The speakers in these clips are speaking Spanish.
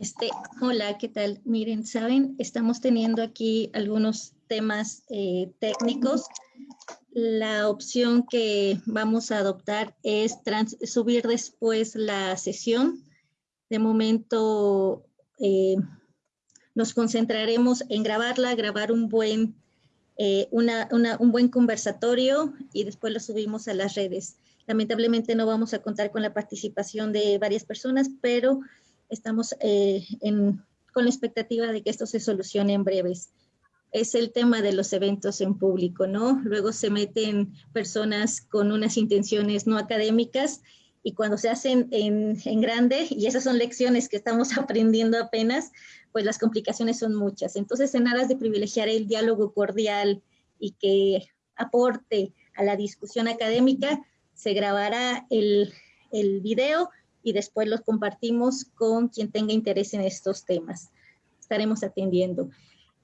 Este, hola, ¿qué tal? Miren, saben, estamos teniendo aquí algunos temas eh, técnicos. La opción que vamos a adoptar es subir después la sesión. De momento eh, nos concentraremos en grabarla, grabar un buen, eh, un buen conversatorio y después lo subimos a las redes. Lamentablemente no vamos a contar con la participación de varias personas, pero estamos eh, con la expectativa de que esto se solucione en breves. Es el tema de los eventos en público, ¿no? Luego se meten personas con unas intenciones no académicas y cuando se hacen en, en grande, y esas son lecciones que estamos aprendiendo apenas, pues las complicaciones son muchas. Entonces, en aras de privilegiar el diálogo cordial y que aporte a la discusión académica, se grabará el, el video y después los compartimos con quien tenga interés en estos temas. Estaremos atendiendo.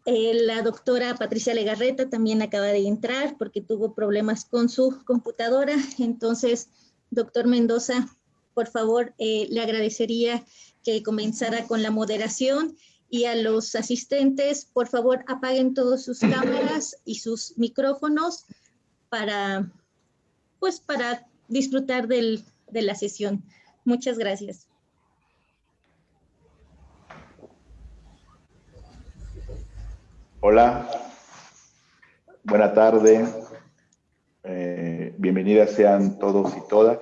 Eh, la doctora Patricia Legarreta también acaba de entrar porque tuvo problemas con su computadora. Entonces, doctor Mendoza, por favor, eh, le agradecería que comenzara con la moderación y a los asistentes, por favor, apaguen todas sus cámaras y sus micrófonos para, pues, para disfrutar del, de la sesión. Muchas gracias. Hola, buena tarde. Eh, bienvenidas sean todos y todas.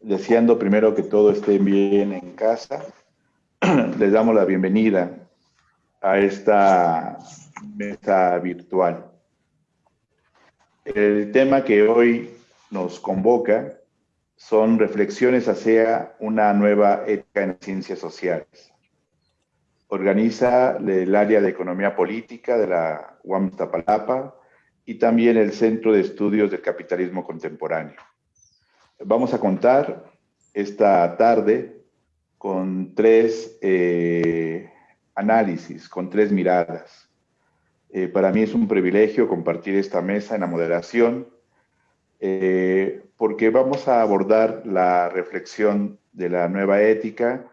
Deseando primero que todo esté bien en casa, les damos la bienvenida a esta mesa virtual. El tema que hoy nos convoca son reflexiones hacia una nueva ética en ciencias sociales. Organiza el área de economía política de la UAM Tapalapa y también el Centro de Estudios del Capitalismo Contemporáneo. Vamos a contar esta tarde con tres eh, análisis, con tres miradas. Eh, para mí es un privilegio compartir esta mesa en la moderación eh, porque vamos a abordar la reflexión de la nueva ética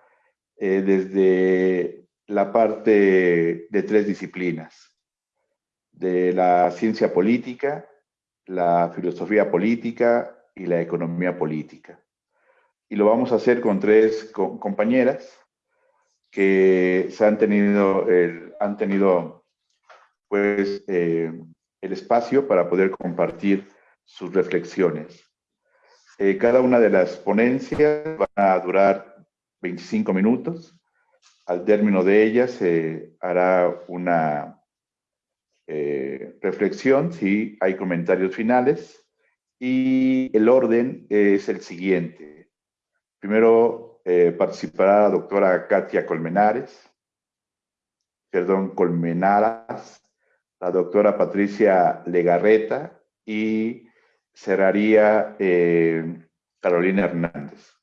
eh, desde la parte de tres disciplinas, de la ciencia política, la filosofía política y la economía política. Y lo vamos a hacer con tres compañeras que se han tenido, han tenido pues, eh, el espacio para poder compartir sus reflexiones. Eh, cada una de las ponencias va a durar 25 minutos. Al término de ellas se hará una eh, reflexión, si hay comentarios finales, y el orden es el siguiente. Primero eh, participará la doctora Katia Colmenares, perdón, Colmenaras, la doctora Patricia Legarreta y cerraría eh, Carolina Hernández.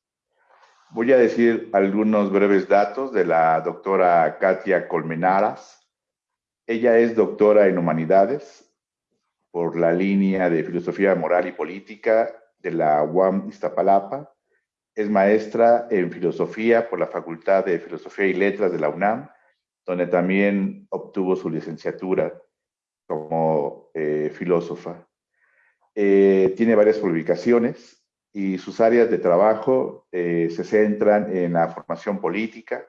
Voy a decir algunos breves datos de la doctora Katia Colmenaras. Ella es doctora en humanidades por la línea de filosofía moral y política de la UAM Iztapalapa. Es maestra en filosofía por la Facultad de Filosofía y Letras de la UNAM, donde también obtuvo su licenciatura como eh, filósofa. Eh, tiene varias publicaciones y sus áreas de trabajo eh, se centran en la formación política,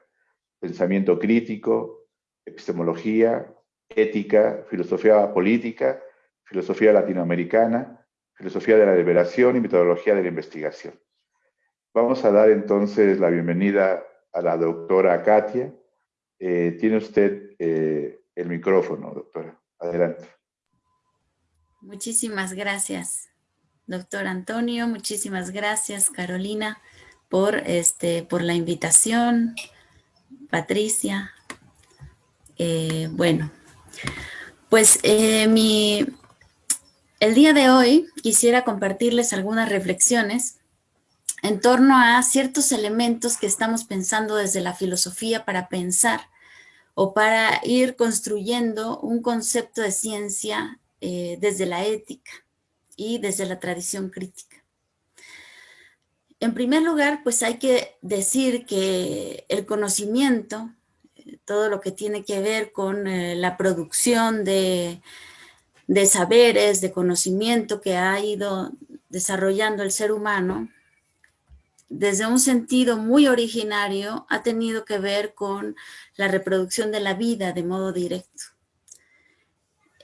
pensamiento crítico, epistemología, ética, filosofía política, filosofía latinoamericana, filosofía de la liberación y metodología de la investigación. Vamos a dar entonces la bienvenida a la doctora Katia. Eh, tiene usted el micrófono, doctora. Adelante. Muchísimas gracias, doctor Antonio. Muchísimas gracias, Carolina, por, este, por la invitación. Patricia. Eh, bueno, pues eh, mi, el día de hoy quisiera compartirles algunas reflexiones en torno a ciertos elementos que estamos pensando desde la filosofía para pensar o para ir construyendo un concepto de ciencia eh, desde la ética y desde la tradición crítica. en primer lugar, pues hay que decir que el conocimiento, todo lo que tiene que ver con eh, la producción de, de saberes, de conocimiento que ha ido desarrollando el ser humano, desde un sentido muy originario, ha tenido que ver con la reproducción de la vida de modo directo.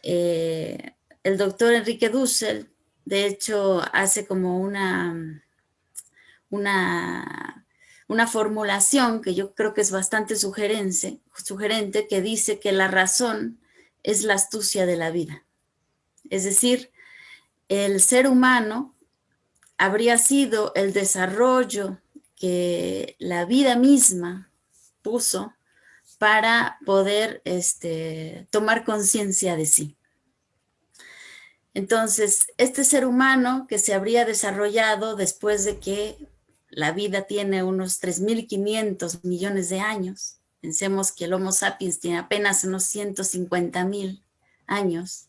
Eh, el doctor Enrique Dussel, de hecho, hace como una, una, una formulación que yo creo que es bastante sugerente, sugerente, que dice que la razón es la astucia de la vida. Es decir, el ser humano habría sido el desarrollo que la vida misma puso para poder este, tomar conciencia de sí. Entonces, este ser humano que se habría desarrollado después de que la vida tiene unos 3.500 millones de años, pensemos que el Homo sapiens tiene apenas unos 150.000 años,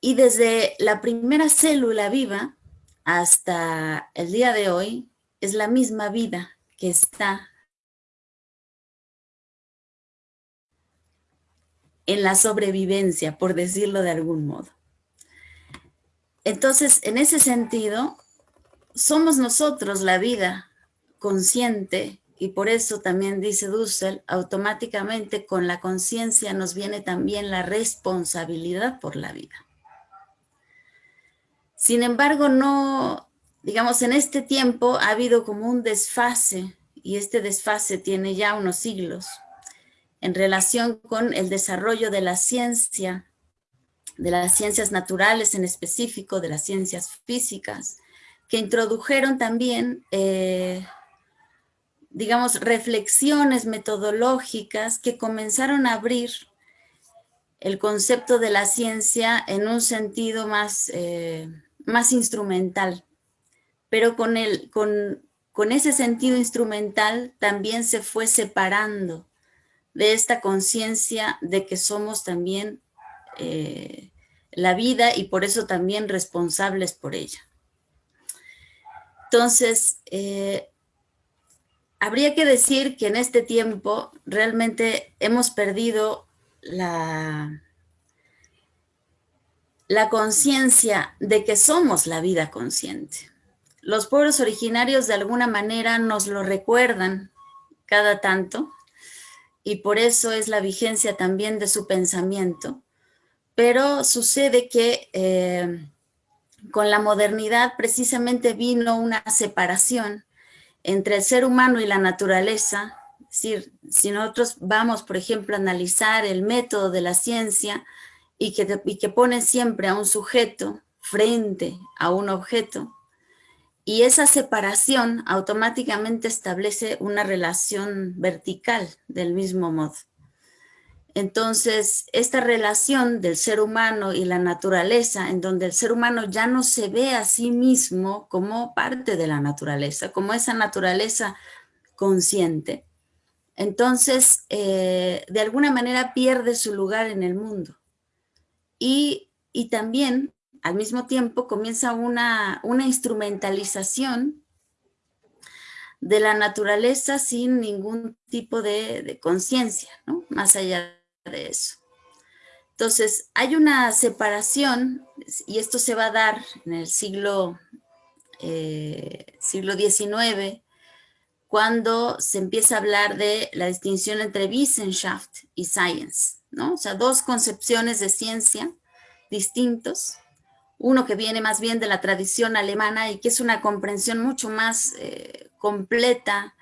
y desde la primera célula viva hasta el día de hoy es la misma vida que está en la sobrevivencia, por decirlo de algún modo. Entonces, en ese sentido, somos nosotros la vida consciente y por eso también dice Dussel, automáticamente con la conciencia nos viene también la responsabilidad por la vida. Sin embargo, no, digamos, en este tiempo ha habido como un desfase, y este desfase tiene ya unos siglos, en relación con el desarrollo de la ciencia, de las ciencias naturales en específico, de las ciencias físicas, que introdujeron también, eh, digamos, reflexiones metodológicas que comenzaron a abrir el concepto de la ciencia en un sentido más... Eh, más instrumental, pero con, el, con, con ese sentido instrumental también se fue separando de esta conciencia de que somos también eh, la vida y por eso también responsables por ella. Entonces, eh, habría que decir que en este tiempo realmente hemos perdido la, la conciencia de que somos la vida consciente. Los pueblos originarios de alguna manera nos lo recuerdan cada tanto y por eso es la vigencia también de su pensamiento. Pero sucede que eh, con la modernidad precisamente vino una separación entre el ser humano y la naturaleza. Es decir, si nosotros vamos, por ejemplo, a analizar el método de la ciencia, y que, y que pone siempre a un sujeto frente a un objeto, y esa separación automáticamente establece una relación vertical del mismo modo. Entonces, esta relación del ser humano y la naturaleza, en donde el ser humano ya no se ve a sí mismo como parte de la naturaleza, como esa naturaleza consciente, entonces, eh, de alguna manera pierde su lugar en el mundo y, también al mismo tiempo comienza una, instrumentalización de la naturaleza sin ningún tipo de, conciencia, ¿no? más allá de eso. Entonces, hay una separación, y esto se va a dar en el siglo, eh, XIX, cuando se empieza a hablar de la distinción entre Wissenschaft y Science. O sea, dos concepciones de ciencia distintos. Uno que viene más bien de la tradición alemana y que es una comprensión mucho más eh, completa,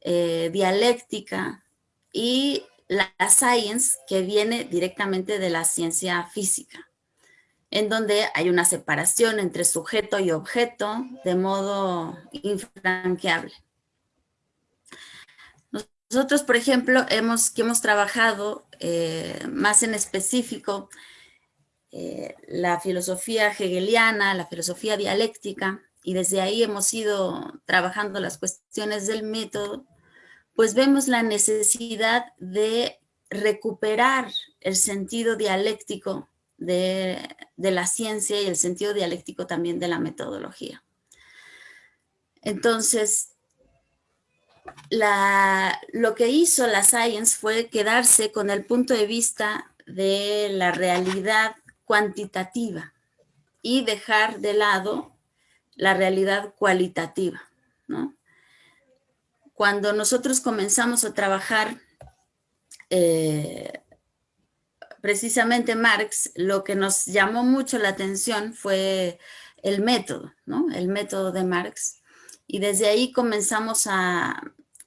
eh, dialéctica, y la, science que viene directamente de la ciencia física, en donde hay una separación entre sujeto y objeto de modo infranqueable. Nosotros, por ejemplo, hemos, que hemos trabajado eh, más en específico eh, la filosofía hegeliana, la filosofía dialéctica, y desde ahí hemos ido trabajando las cuestiones del método, pues vemos la necesidad de recuperar el sentido dialéctico de, de la ciencia y el sentido dialéctico también de la metodología. Entonces, lo que hizo la Science fue quedarse con el punto de vista de la realidad cuantitativa y dejar de lado la realidad cualitativa. Cuando nosotros comenzamos a trabajar, eh, precisamente Marx, lo que nos llamó mucho la atención fue el método, ¿no? el método de Marx. Y desde ahí comenzamos a,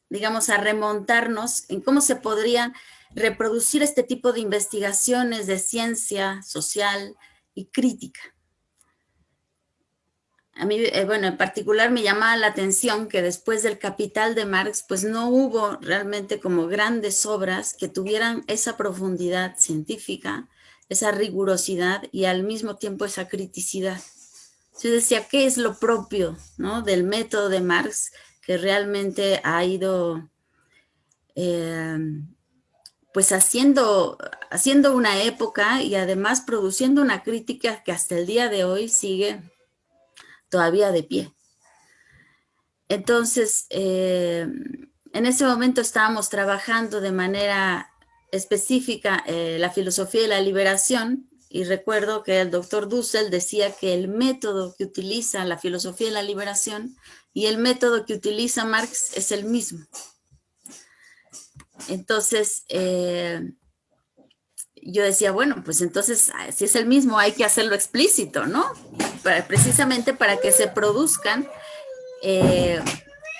digamos, a remontarnos en cómo se podría reproducir este tipo de investigaciones de ciencia social y crítica. A mí, eh, bueno, en particular me llamaba la atención que después del Capital de Marx, pues no hubo realmente como grandes obras que tuvieran esa profundidad científica, esa rigurosidad y al mismo tiempo esa criticidad. Yo decía, ¿qué es lo propio ¿no? del método de Marx que realmente ha ido eh, pues haciendo, haciendo una época y además produciendo una crítica que hasta el día de hoy sigue todavía de pie. Entonces, eh, en ese momento estábamos trabajando de manera específica eh, la filosofía de la liberación y recuerdo que el doctor Dussel decía que el método que utiliza la filosofía de la liberación y el método que utiliza Marx es el mismo. Entonces, eh, yo decía, bueno, pues entonces, ah, si es el mismo, hay que hacerlo explícito, ¿no? precisamente para que se produzcan eh,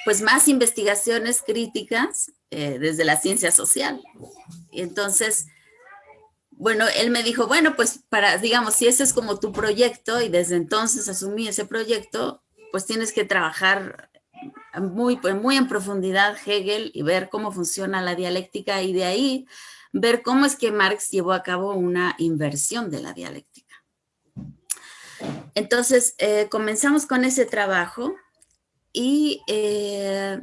pues más investigaciones críticas eh, desde la ciencia social. Y entonces, bueno, él me dijo, bueno, pues para, digamos, si ese es como tu proyecto y desde entonces asumí ese proyecto, pues tienes que trabajar muy, pues muy en profundidad Hegel y ver cómo funciona la dialéctica y de ahí ver cómo es que Marx llevó a cabo una inversión de la dialéctica. Entonces, eh, comenzamos con ese trabajo y, eh,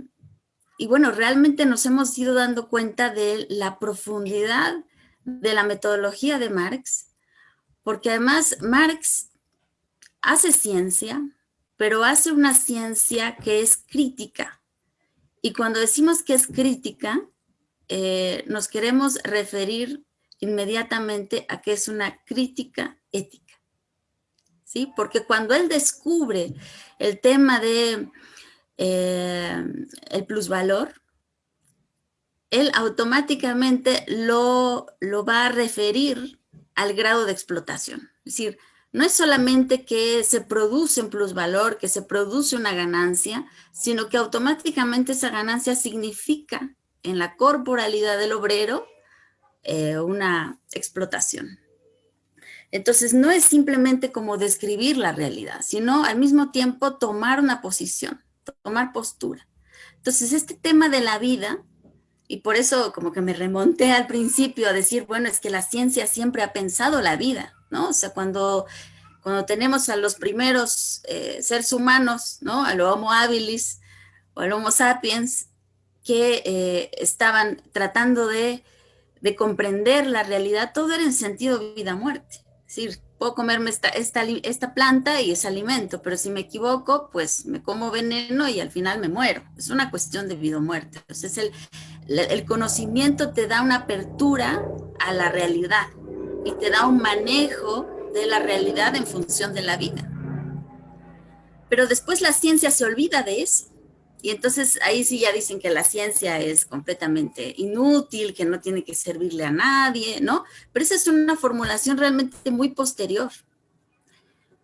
y bueno, realmente nos hemos ido dando cuenta de la profundidad de la metodología de Marx, porque además Marx hace ciencia, pero hace una ciencia que es crítica. Y cuando decimos que es crítica, eh, nos queremos referir inmediatamente a que es una crítica ética. ¿Sí? Porque cuando él descubre el tema de eh, plusvalor, él automáticamente lo, lo va a referir al grado de explotación. Es decir, no es solamente que se produce un plusvalor, que se produce una ganancia, sino que automáticamente esa ganancia significa en la corporalidad del obrero eh, una explotación. Entonces no es simplemente como describir la realidad, sino al mismo tiempo tomar una posición, tomar postura. Entonces este tema de la vida, y por eso como que me remonté al principio a decir, bueno, es que la ciencia siempre ha pensado la vida, ¿no? O sea, cuando, cuando tenemos a los primeros eh, seres humanos, ¿no? A lo Homo habilis o al Homo sapiens, que eh, estaban tratando de, comprender la realidad, todo era en sentido vida-muerte. Es decir, puedo comerme esta, esta, planta y es alimento, pero si me equivoco, pues me como veneno y al final me muero. Es una cuestión de vida muerte. Entonces, el, el conocimiento te da una apertura a la realidad y te da un manejo de la realidad en función de la vida. Pero después la ciencia se olvida de eso. Y entonces ahí sí ya dicen que la ciencia es completamente inútil, que no tiene que servirle a nadie, ¿no? Pero esa es una formulación realmente muy posterior.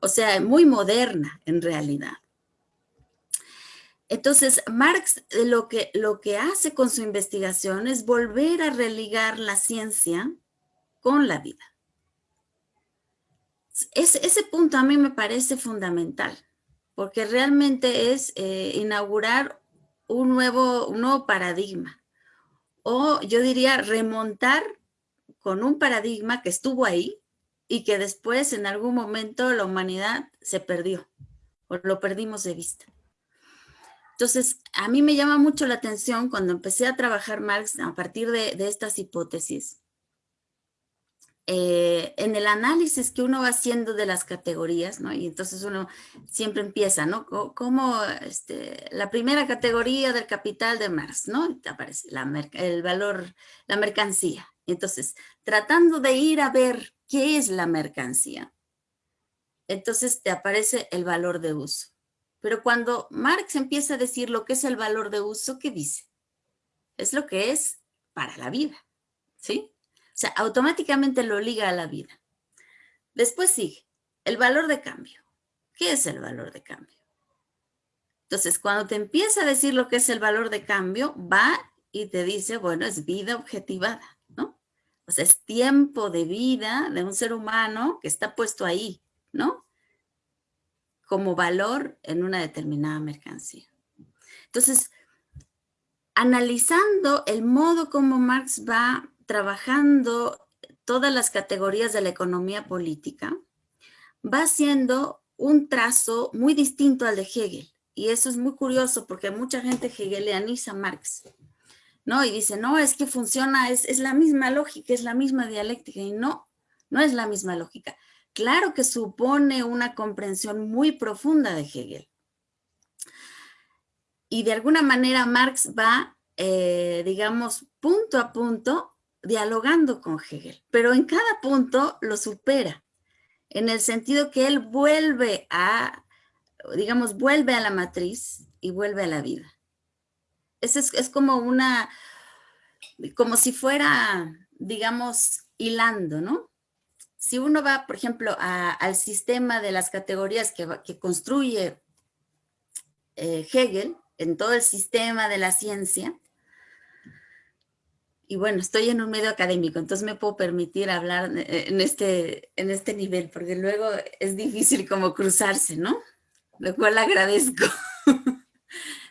O sea, muy moderna en realidad. Entonces, Marx lo que, lo que hace con su investigación es volver a religar la ciencia con la vida ese punto a mí me parece fundamental, porque realmente es eh, inaugurar un nuevo, un nuevo paradigma, o yo diría remontar con un paradigma que estuvo ahí y que después en algún momento la humanidad se perdió, o lo perdimos de vista. Entonces, a mí me llama mucho la atención cuando empecé a trabajar Marx a partir de estas hipótesis, eh, en el análisis que uno va haciendo de las categorías, ¿no? Y entonces uno siempre empieza, ¿no? Como este, la primera categoría del capital de Marx, ¿no? Aparece el valor, la mercancía. Entonces, tratando de ir a ver qué es la mercancía, entonces te aparece el valor de uso. Pero cuando Marx empieza a decir lo que es el valor de uso, ¿qué dice? Es lo que es para la vida, ¿sí? Sea, automáticamente lo liga a la vida. Después sigue el valor de cambio. ¿Qué es el valor de cambio? Entonces, cuando te empieza a decir lo que es el valor de cambio, va y te dice, bueno, es vida objetivada, ¿no? O sea, es tiempo de vida de un ser humano que está puesto ahí, ¿no? Como valor en una determinada mercancía. Entonces, analizando el modo como Marx va trabajando todas las categorías de la economía política, va haciendo un trazo muy distinto al de Hegel. Y eso es muy curioso porque mucha gente hegelianiza a Marx, ¿no? Y dice, no, es que funciona, es, es la misma lógica, es la misma dialéctica. Y no, no es la misma lógica. Claro que supone una comprensión muy profunda de Hegel. Y de alguna manera Marx va, eh, digamos, punto a punto dialogando con Hegel, pero en cada punto lo supera, en el sentido que él vuelve a, digamos, vuelve a la matriz y vuelve a la vida. Es, es, como una, como si fuera, digamos, hilando, ¿no? Si uno va, por ejemplo, al sistema de las categorías que, construye eh, Hegel, en todo el sistema de la ciencia, y bueno, estoy en un medio académico, entonces me puedo permitir hablar eh, en este, en este nivel, porque luego es difícil como cruzarse, ¿no? Lo cual agradezco.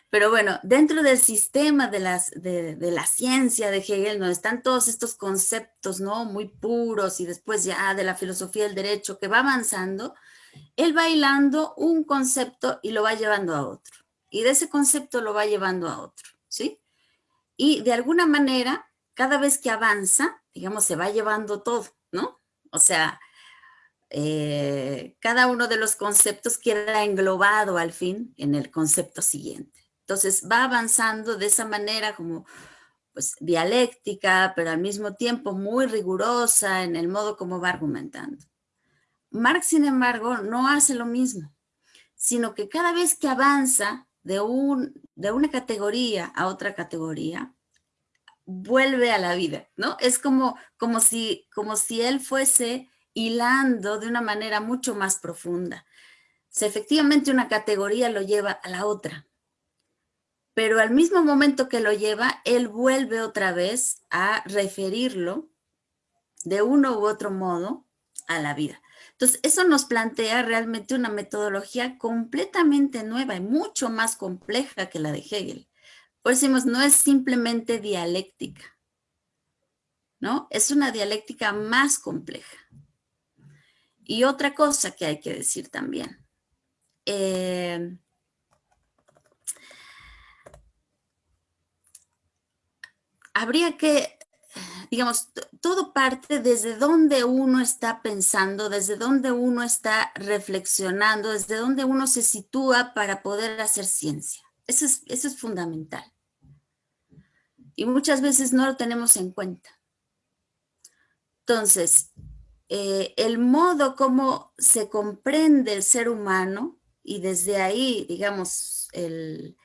Pero bueno, dentro del sistema de, las, de, la ciencia de Hegel, ¿no? Están todos estos conceptos, ¿no? Muy puros y después ya de la filosofía del derecho que va avanzando, él va hilando un concepto y lo va llevando a otro. Y de ese concepto lo va llevando a otro, ¿sí? Y de alguna manera cada vez que avanza, digamos, se va llevando todo, ¿no? O sea, eh, cada uno de los conceptos queda englobado al fin en el concepto siguiente. Entonces va avanzando de esa manera como pues dialéctica, pero al mismo tiempo muy rigurosa en el modo como va argumentando. Marx, sin embargo, no hace lo mismo, sino que cada vez que avanza de, un, de una categoría a otra categoría, vuelve a la vida, ¿no? Es como, como, si, como si él fuese hilando de una manera mucho más profunda. O efectivamente una categoría lo lleva a la otra, pero al mismo momento que lo lleva, él vuelve otra vez a referirlo de uno u otro modo a la vida. Entonces, eso nos plantea realmente una metodología completamente nueva y mucho más compleja que la de Hegel. Por eso decimos, no es simplemente dialéctica, ¿no? Es una dialéctica más compleja. Y otra cosa que hay que decir también. Eh, habría que, digamos, todo parte desde donde uno está pensando, desde donde uno está reflexionando, desde donde uno se sitúa para poder hacer ciencia. Eso es, fundamental. Y muchas veces no lo tenemos en cuenta. Entonces, eh, el modo como se comprende el ser humano y desde ahí, digamos, el,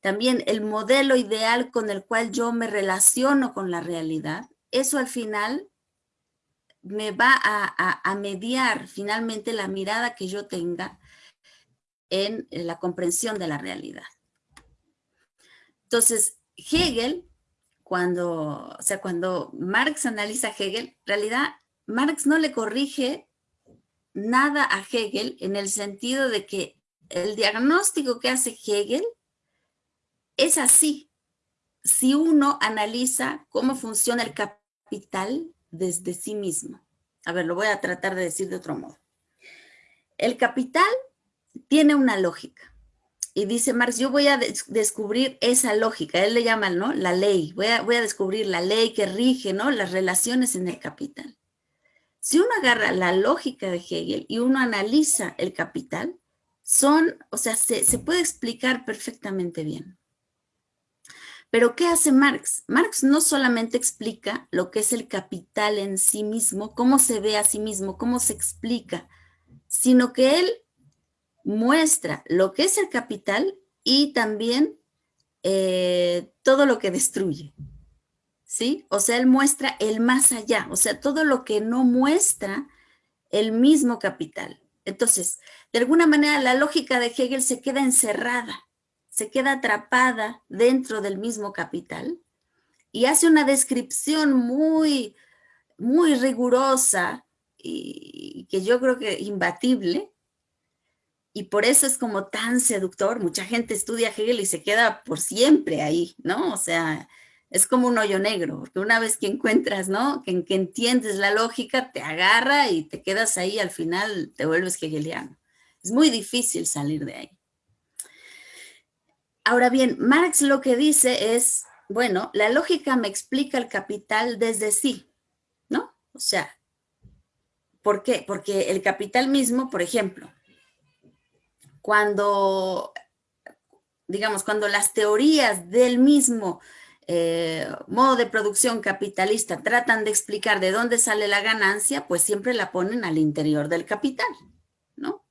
también el modelo ideal con el cual yo me relaciono con la realidad, eso al final me va a mediar finalmente la mirada que yo tenga en la comprensión de la realidad. Entonces, Hegel, cuando, o sea, cuando Marx analiza a Hegel, en realidad Marx no le corrige nada a Hegel en el sentido de que el diagnóstico que hace Hegel es así. Si uno analiza cómo funciona el capital desde sí mismo. A ver, lo voy a tratar de decir de otro modo. El capital tiene una lógica. Y dice Marx, yo voy a descubrir esa lógica, él le llama, ¿no? La ley, voy a, voy a descubrir la ley que rige, ¿no? Las relaciones en el capital. si uno agarra la lógica de Hegel y uno analiza el capital, son, o sea, se, se puede explicar perfectamente bien. Pero ¿qué hace Marx? Marx no solamente explica lo que es el capital en sí mismo, cómo se ve a sí mismo, cómo se explica, sino que él muestra lo que es el capital y también eh, todo lo que destruye. ¿Sí? O sea, él muestra el más allá, o sea, todo lo que no muestra el mismo capital. Entonces, de alguna manera la lógica de Hegel se queda encerrada, se queda atrapada dentro del mismo capital y hace una descripción muy, muy rigurosa y que yo creo que imbatible y por eso es como tan seductor. Mucha gente estudia Hegel y se queda por siempre ahí, ¿no? O sea, es como un hoyo negro, porque una vez que encuentras, ¿no? Que, entiendes la lógica, te agarra y te quedas ahí, al final te vuelves hegeliano. Es muy difícil salir de ahí. Ahora bien, Marx lo que dice es, bueno, la lógica me explica el capital desde sí, ¿no? O sea, ¿por qué? Porque el capital mismo, por ejemplo, cuando, digamos, cuando las teorías del mismo eh, modo de producción capitalista tratan de explicar de dónde sale la ganancia, pues siempre la ponen al interior del capital, ¿no?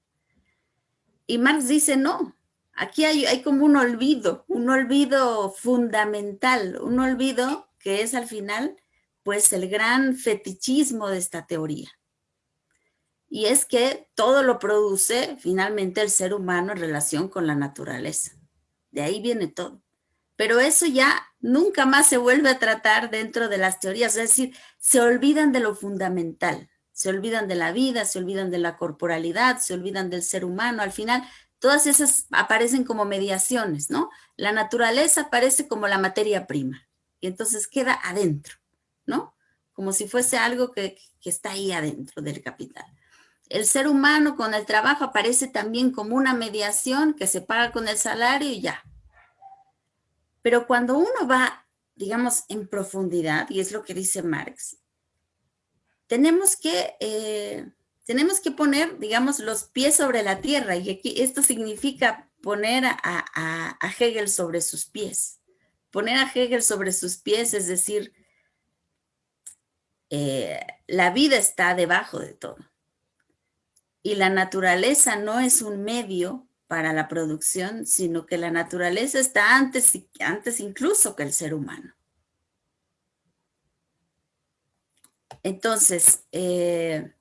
Y Marx dice, no, aquí hay, hay como un olvido, un olvido fundamental, un olvido que es al final, pues, el gran fetichismo de esta teoría y es que todo lo produce finalmente el ser humano en relación con la naturaleza. De ahí viene todo. Pero eso ya nunca más se vuelve a tratar dentro de las teorías, es decir, se olvidan de lo fundamental, se olvidan de la vida, se olvidan de la corporalidad, se olvidan del ser humano. Al final, todas esas aparecen como mediaciones, ¿no? La naturaleza aparece como la materia prima y entonces queda adentro, ¿no? Como si fuese algo que, está ahí adentro del capital. El ser humano con el trabajo aparece también como una mediación que se paga con el salario y ya. Pero cuando uno va, digamos, en profundidad, y es lo que dice Marx, tenemos que, eh, tenemos que poner, digamos, los pies sobre la tierra. Y aquí esto significa poner a, Hegel sobre sus pies. Poner a Hegel sobre sus pies, es decir, eh, la vida está debajo de todo y la naturaleza no es un medio para la producción, sino que la naturaleza está antes, antes incluso que el ser humano. Entonces, eh,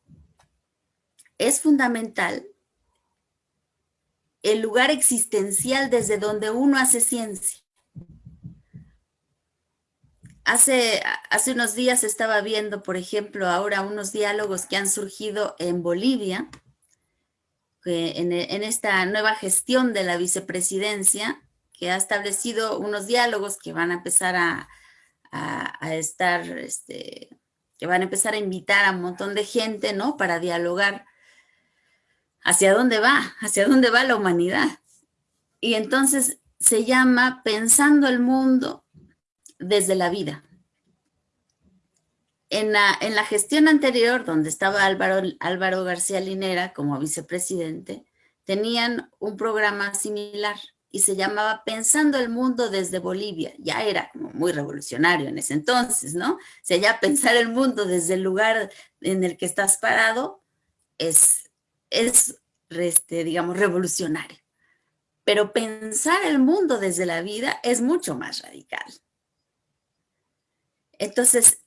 es fundamental el lugar existencial desde donde uno hace ciencia. Hace, hace unos días estaba viendo, por ejemplo, ahora unos diálogos que han surgido en Bolivia, en, esta nueva gestión de la vicepresidencia, que ha establecido unos diálogos que van a empezar a, estar, este, que van a empezar a invitar a un montón de gente, ¿no? Para dialogar hacia dónde va, hacia dónde va la humanidad. Y entonces se llama Pensando el Mundo desde la vida en la, gestión anterior, donde estaba Álvaro, García Linera como vicepresidente, tenían un programa similar y se llamaba Pensando el Mundo desde Bolivia. Ya era muy revolucionario en ese entonces, ¿no? O sea, ya pensar el mundo desde el lugar en el que estás parado es, es este, digamos, revolucionario. Pero pensar el mundo desde la vida es mucho más radical. Entonces,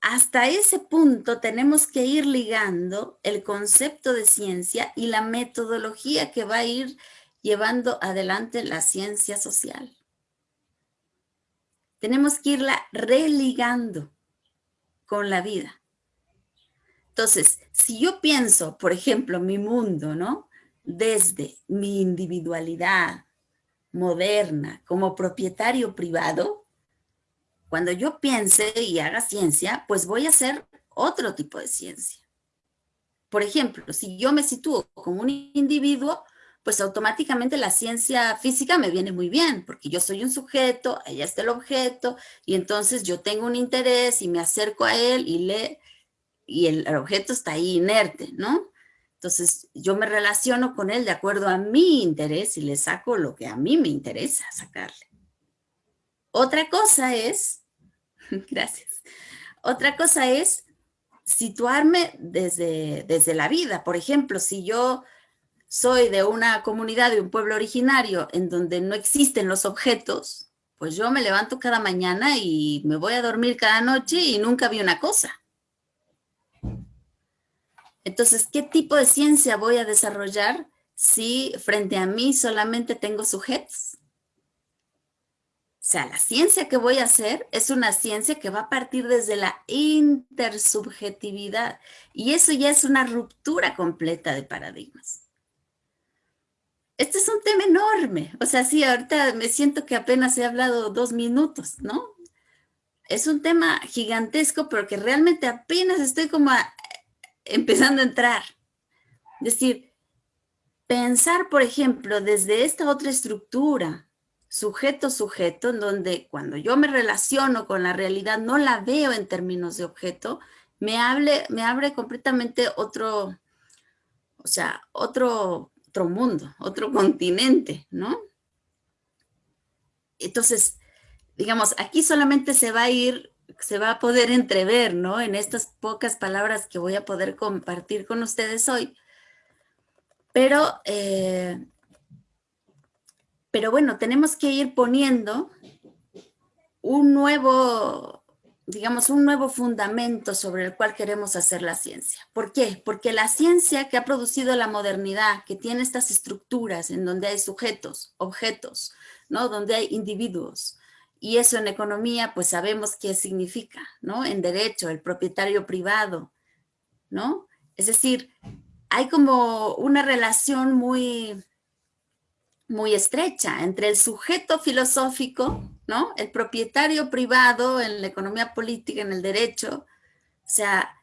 hasta ese punto tenemos que ir ligando el concepto de ciencia y la metodología que va a ir llevando adelante la ciencia social. Tenemos que irla religando con la vida. Entonces, si yo pienso, por ejemplo, mi mundo, ¿no? Desde mi individualidad moderna como propietario privado, cuando yo piense y haga ciencia, pues voy a hacer otro tipo de ciencia. Por ejemplo, si yo me sitúo como un individuo, pues automáticamente la ciencia física me viene muy bien, porque yo soy un sujeto, ella está el objeto, y entonces yo tengo un interés y me acerco a él y le, y el, objeto está ahí inerte, ¿no? Entonces yo me relaciono con él de acuerdo a mi interés y le saco lo que a mí me interesa sacarle. Otra cosa es, gracias, otra cosa es situarme desde, desde la vida. Por ejemplo, si yo soy de una comunidad, de un pueblo originario en donde no existen los objetos, pues yo me levanto cada mañana y me voy a dormir cada noche y nunca vi una cosa. Entonces, ¿qué tipo de ciencia voy a desarrollar si frente a mí solamente tengo sujetos? Sea, la ciencia que voy a hacer es una ciencia que va a partir desde la intersubjetividad y eso ya es una ruptura completa de paradigmas. Este es un tema enorme, o sea, sí, ahorita me siento que apenas he hablado dos minutos, ¿no? Es un tema gigantesco, pero que realmente apenas estoy como empezando a entrar. Es decir, pensar, por ejemplo, desde esta otra estructura, sujeto-sujeto, en donde cuando yo me relaciono con la realidad no la veo en términos de objeto, me, hable, me abre completamente otro, o sea, otro, otro mundo, otro continente, ¿no? Entonces, digamos, aquí solamente se va a ir, se va a poder entrever, ¿no? En estas pocas palabras que voy a poder compartir con ustedes hoy. Pero eh, pero bueno, tenemos que ir poniendo un nuevo, digamos, un nuevo fundamento sobre el cual queremos hacer la ciencia. ¿Por qué? Porque la ciencia que ha producido la modernidad, que tiene estas estructuras en donde hay sujetos, objetos, ¿no? Donde hay individuos. Y eso en economía, pues sabemos qué significa, ¿no? En derecho, el propietario privado, ¿no? Es decir, hay como una relación muy, muy estrecha entre el sujeto filosófico, ¿no? El propietario privado en la economía política, en el derecho, o sea,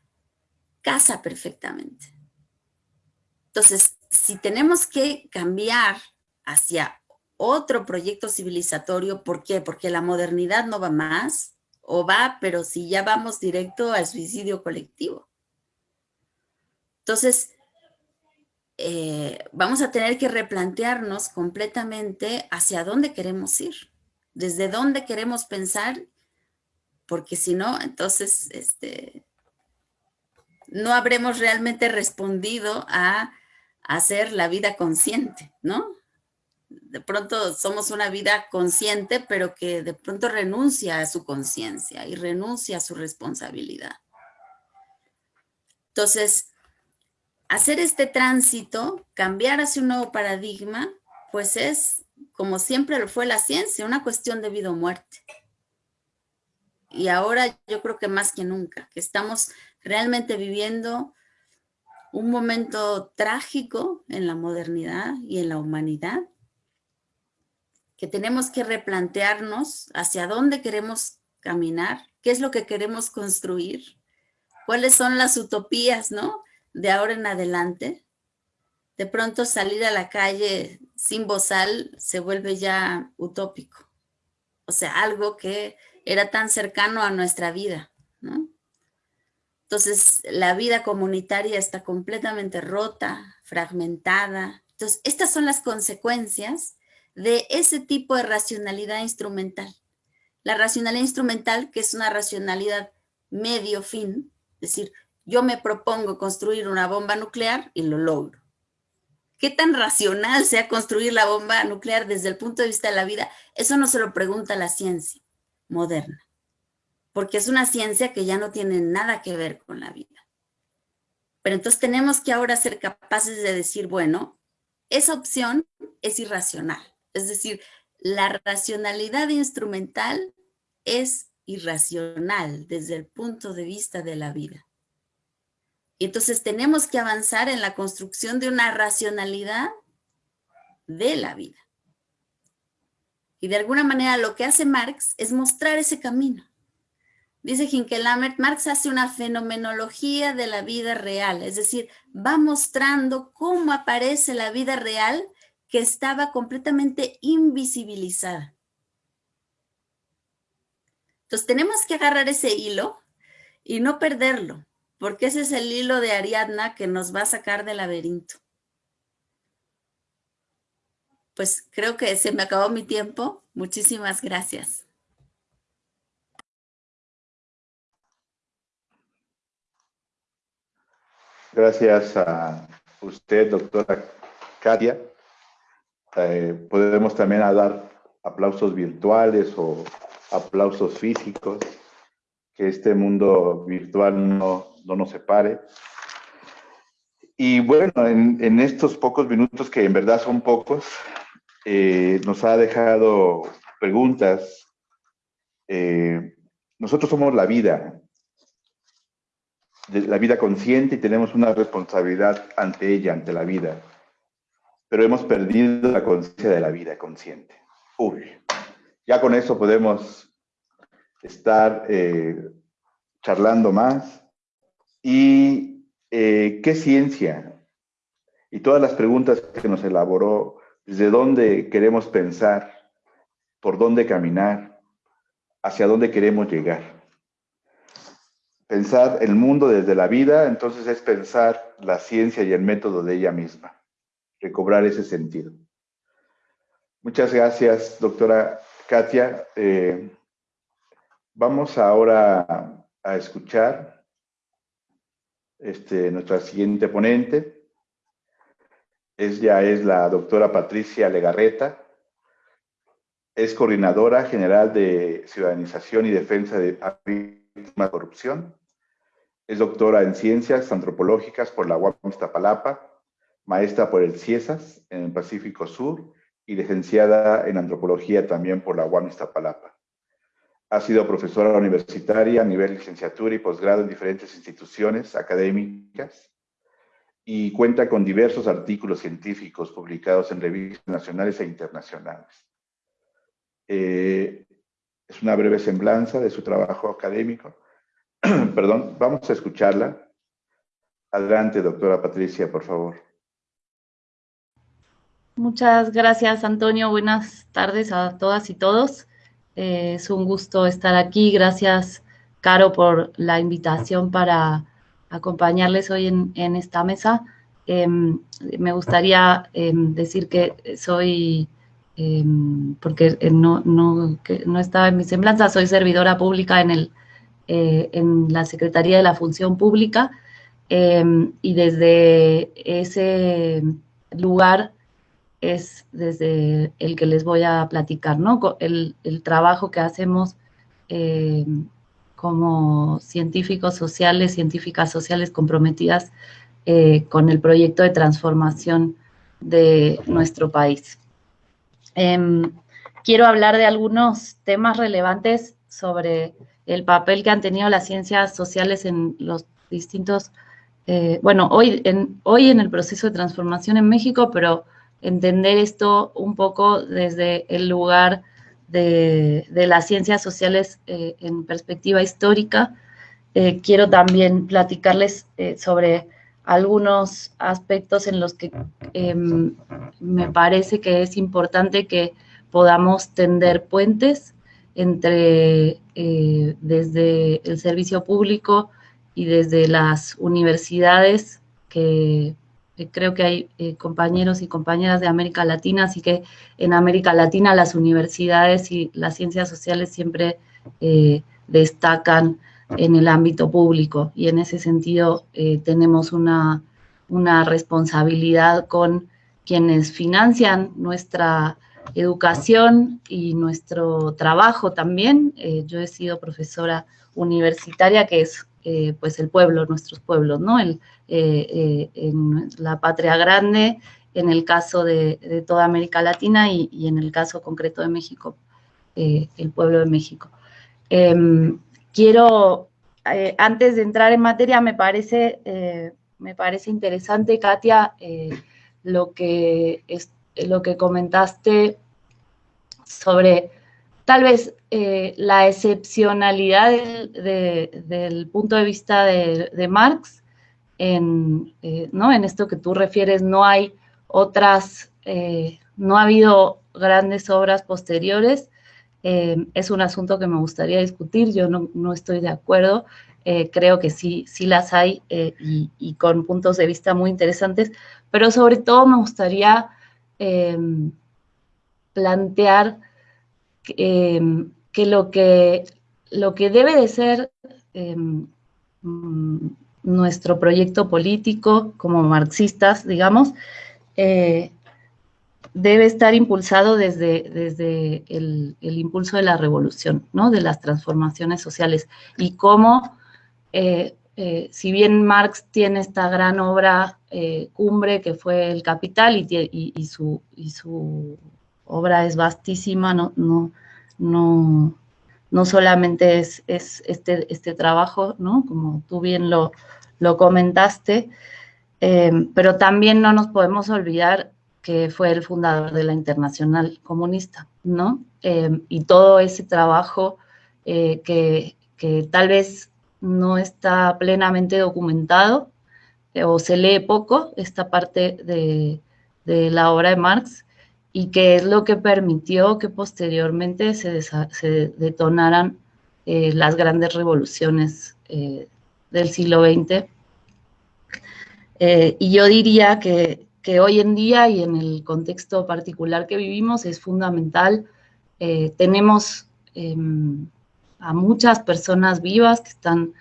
casa perfectamente. Entonces, si tenemos que cambiar hacia otro proyecto civilizatorio, ¿por qué? Porque la modernidad no va más, o va, pero si ya vamos directo al suicidio colectivo. Entonces, eh, vamos a tener que replantearnos completamente hacia dónde queremos ir, desde dónde queremos pensar, porque si no, entonces este, no habremos realmente respondido a, hacer la vida consciente, ¿no? De pronto somos una vida consciente, pero que de pronto renuncia a su conciencia y renuncia a su responsabilidad. Entonces, hacer este tránsito, cambiar hacia un nuevo paradigma, pues es, como siempre lo fue la ciencia, una cuestión de vida o muerte. Y ahora yo creo que más que nunca, que estamos realmente viviendo un momento trágico en la modernidad y en la humanidad, que tenemos que replantearnos hacia dónde queremos caminar, qué es lo que queremos construir, cuáles son las utopías, ¿no? De ahora en adelante, de pronto salir a la calle sin bozal se vuelve ya utópico. O sea, algo que era tan cercano a nuestra vida, ¿no? Entonces, la vida comunitaria está completamente rota, fragmentada. Entonces, estas son las consecuencias de ese tipo de racionalidad instrumental. La racionalidad instrumental, que es una racionalidad medio fin, es decir, yo me propongo construir una bomba nuclear y lo logro. ¿Qué tan racional sea construir la bomba nuclear desde el punto de vista de la vida? Eso no se lo pregunta la ciencia moderna, porque es una ciencia que ya no tiene nada que ver con la vida. Pero entonces tenemos que ahora ser capaces de decir, bueno, esa opción es irracional. Es decir, la racionalidad instrumental es irracional desde el punto de vista de la vida. Entonces tenemos que avanzar en la construcción de una racionalidad de la vida. Y de alguna manera lo que hace Marx es mostrar ese camino. Dice Hinkelamer, Marx hace una fenomenología de la vida real, es decir, va mostrando cómo aparece la vida real que estaba completamente invisibilizada. Entonces tenemos que agarrar ese hilo y no perderlo, porque ese es el hilo de Ariadna que nos va a sacar del laberinto. Pues creo que se me acabó mi tiempo. Muchísimas gracias. Gracias a usted, doctora Katia. Eh, podemos también dar aplausos virtuales o aplausos físicos, que este mundo virtual no, no nos separe. Y bueno, en, estos pocos minutos, que en verdad son pocos, eh, nos ha dejado preguntas. Eh, nosotros somos la vida, la vida consciente y tenemos una responsabilidad ante ella, ante la vida. Pero hemos perdido la conciencia de la vida consciente. Uy, ya con eso podemos estar eh, charlando más. ¿Y eh, qué ciencia? Y todas las preguntas que nos elaboró, desde dónde queremos pensar, por dónde caminar, hacia dónde queremos llegar. Pensar el mundo desde la vida, entonces es pensar la ciencia y el método de ella misma, recobrar ese sentido. Muchas gracias, doctora Katia. Eh, vamos ahora a escuchar este, nuestra siguiente ponente. Ella es la doctora Patricia Legarreta. Es coordinadora general de Ciudadanización y Defensa de la Corrupción. Es doctora en Ciencias Antropológicas por la UAM Iztapalapa, maestra por el CIESAS en el Pacífico Sur y licenciada en Antropología también por la UAM Iztapalapa. Ha sido profesora universitaria a nivel licenciatura y posgrado en diferentes instituciones académicas y cuenta con diversos artículos científicos publicados en revistas nacionales e internacionales. Eh, es una breve semblanza de su trabajo académico. Perdón, vamos a escucharla. Adelante, doctora Patricia, por favor. Muchas gracias, Antonio. Buenas tardes a todas y todos. Eh, es un gusto estar aquí. Gracias, Caro, por la invitación para acompañarles hoy en, esta mesa. Em, me gustaría em, decir que soy, em, porque no, no, no, estaba en mi semblanza, soy servidora pública en, el, eh, en la Secretaría de la Función Pública y desde ese lugar es desde el que les voy a platicar, ¿no? El, trabajo que hacemos eh, como científicos sociales, científicas sociales comprometidas eh, con el proyecto de transformación de nuestro país. Em, quiero hablar de algunos temas relevantes sobre el papel que han tenido las ciencias sociales en los distintos, eh, bueno, hoy en, hoy en el proceso de transformación en México, pero entender esto un poco desde el lugar de, las ciencias sociales eh, en perspectiva histórica. Eh, quiero también platicarles eh, sobre algunos aspectos en los que em, me parece que es importante que podamos tender puentes entre desde el servicio público y desde las universidades que creo que hay eh, compañeros y compañeras de América Latina, así que en América Latina las universidades y las ciencias sociales siempre eh, destacan en el ámbito público y en ese sentido tenemos una, una, responsabilidad con quienes financian nuestra educación y nuestro trabajo también. yo he sido profesora universitaria, que es eh, pues el pueblo, nuestros pueblos, ¿no? El, eh, eh, en la patria grande, en el caso de, toda América Latina y, en el caso concreto de México, el pueblo de México. Em, quiero, antes de entrar en materia, me parece, me parece interesante, Katia, lo, que es, lo que comentaste sobre tal vez eh, la excepcionalidad del, punto de vista de, Marx, en, eh, ¿no? en esto que tú refieres, no hay otras, eh, no ha habido grandes obras posteriores, es un asunto que me gustaría discutir, yo no, estoy de acuerdo creo que sí, sí las hay y, con puntos de vista muy interesantes, pero sobre todo me gustaría plantear em, que, lo que lo que debe de ser em, mm, nuestro proyecto político como marxistas, digamos, eh, debe estar impulsado desde, desde el, impulso de la revolución, ¿no? de las transformaciones sociales. Y cómo, eh, eh, si bien Marx tiene esta gran obra cumbre que fue El Capital y su obra es vastísima, no, no, no, no solamente es, este, este, trabajo, ¿no? Como tú bien lo, comentaste, eh, pero también no nos podemos olvidar que fue el fundador de la Internacional Comunista, ¿no? Eh, y todo ese trabajo eh, que, tal vez no está plenamente documentado o se lee poco, esta parte de, de la obra de Marx, y que es lo que permitió que posteriormente se, detonaran eh, las grandes revoluciones eh, del siglo XX. Eh, y yo diría que, hoy en día y en el contexto particular que vivimos es fundamental. tenemos em, a muchas personas vivas que están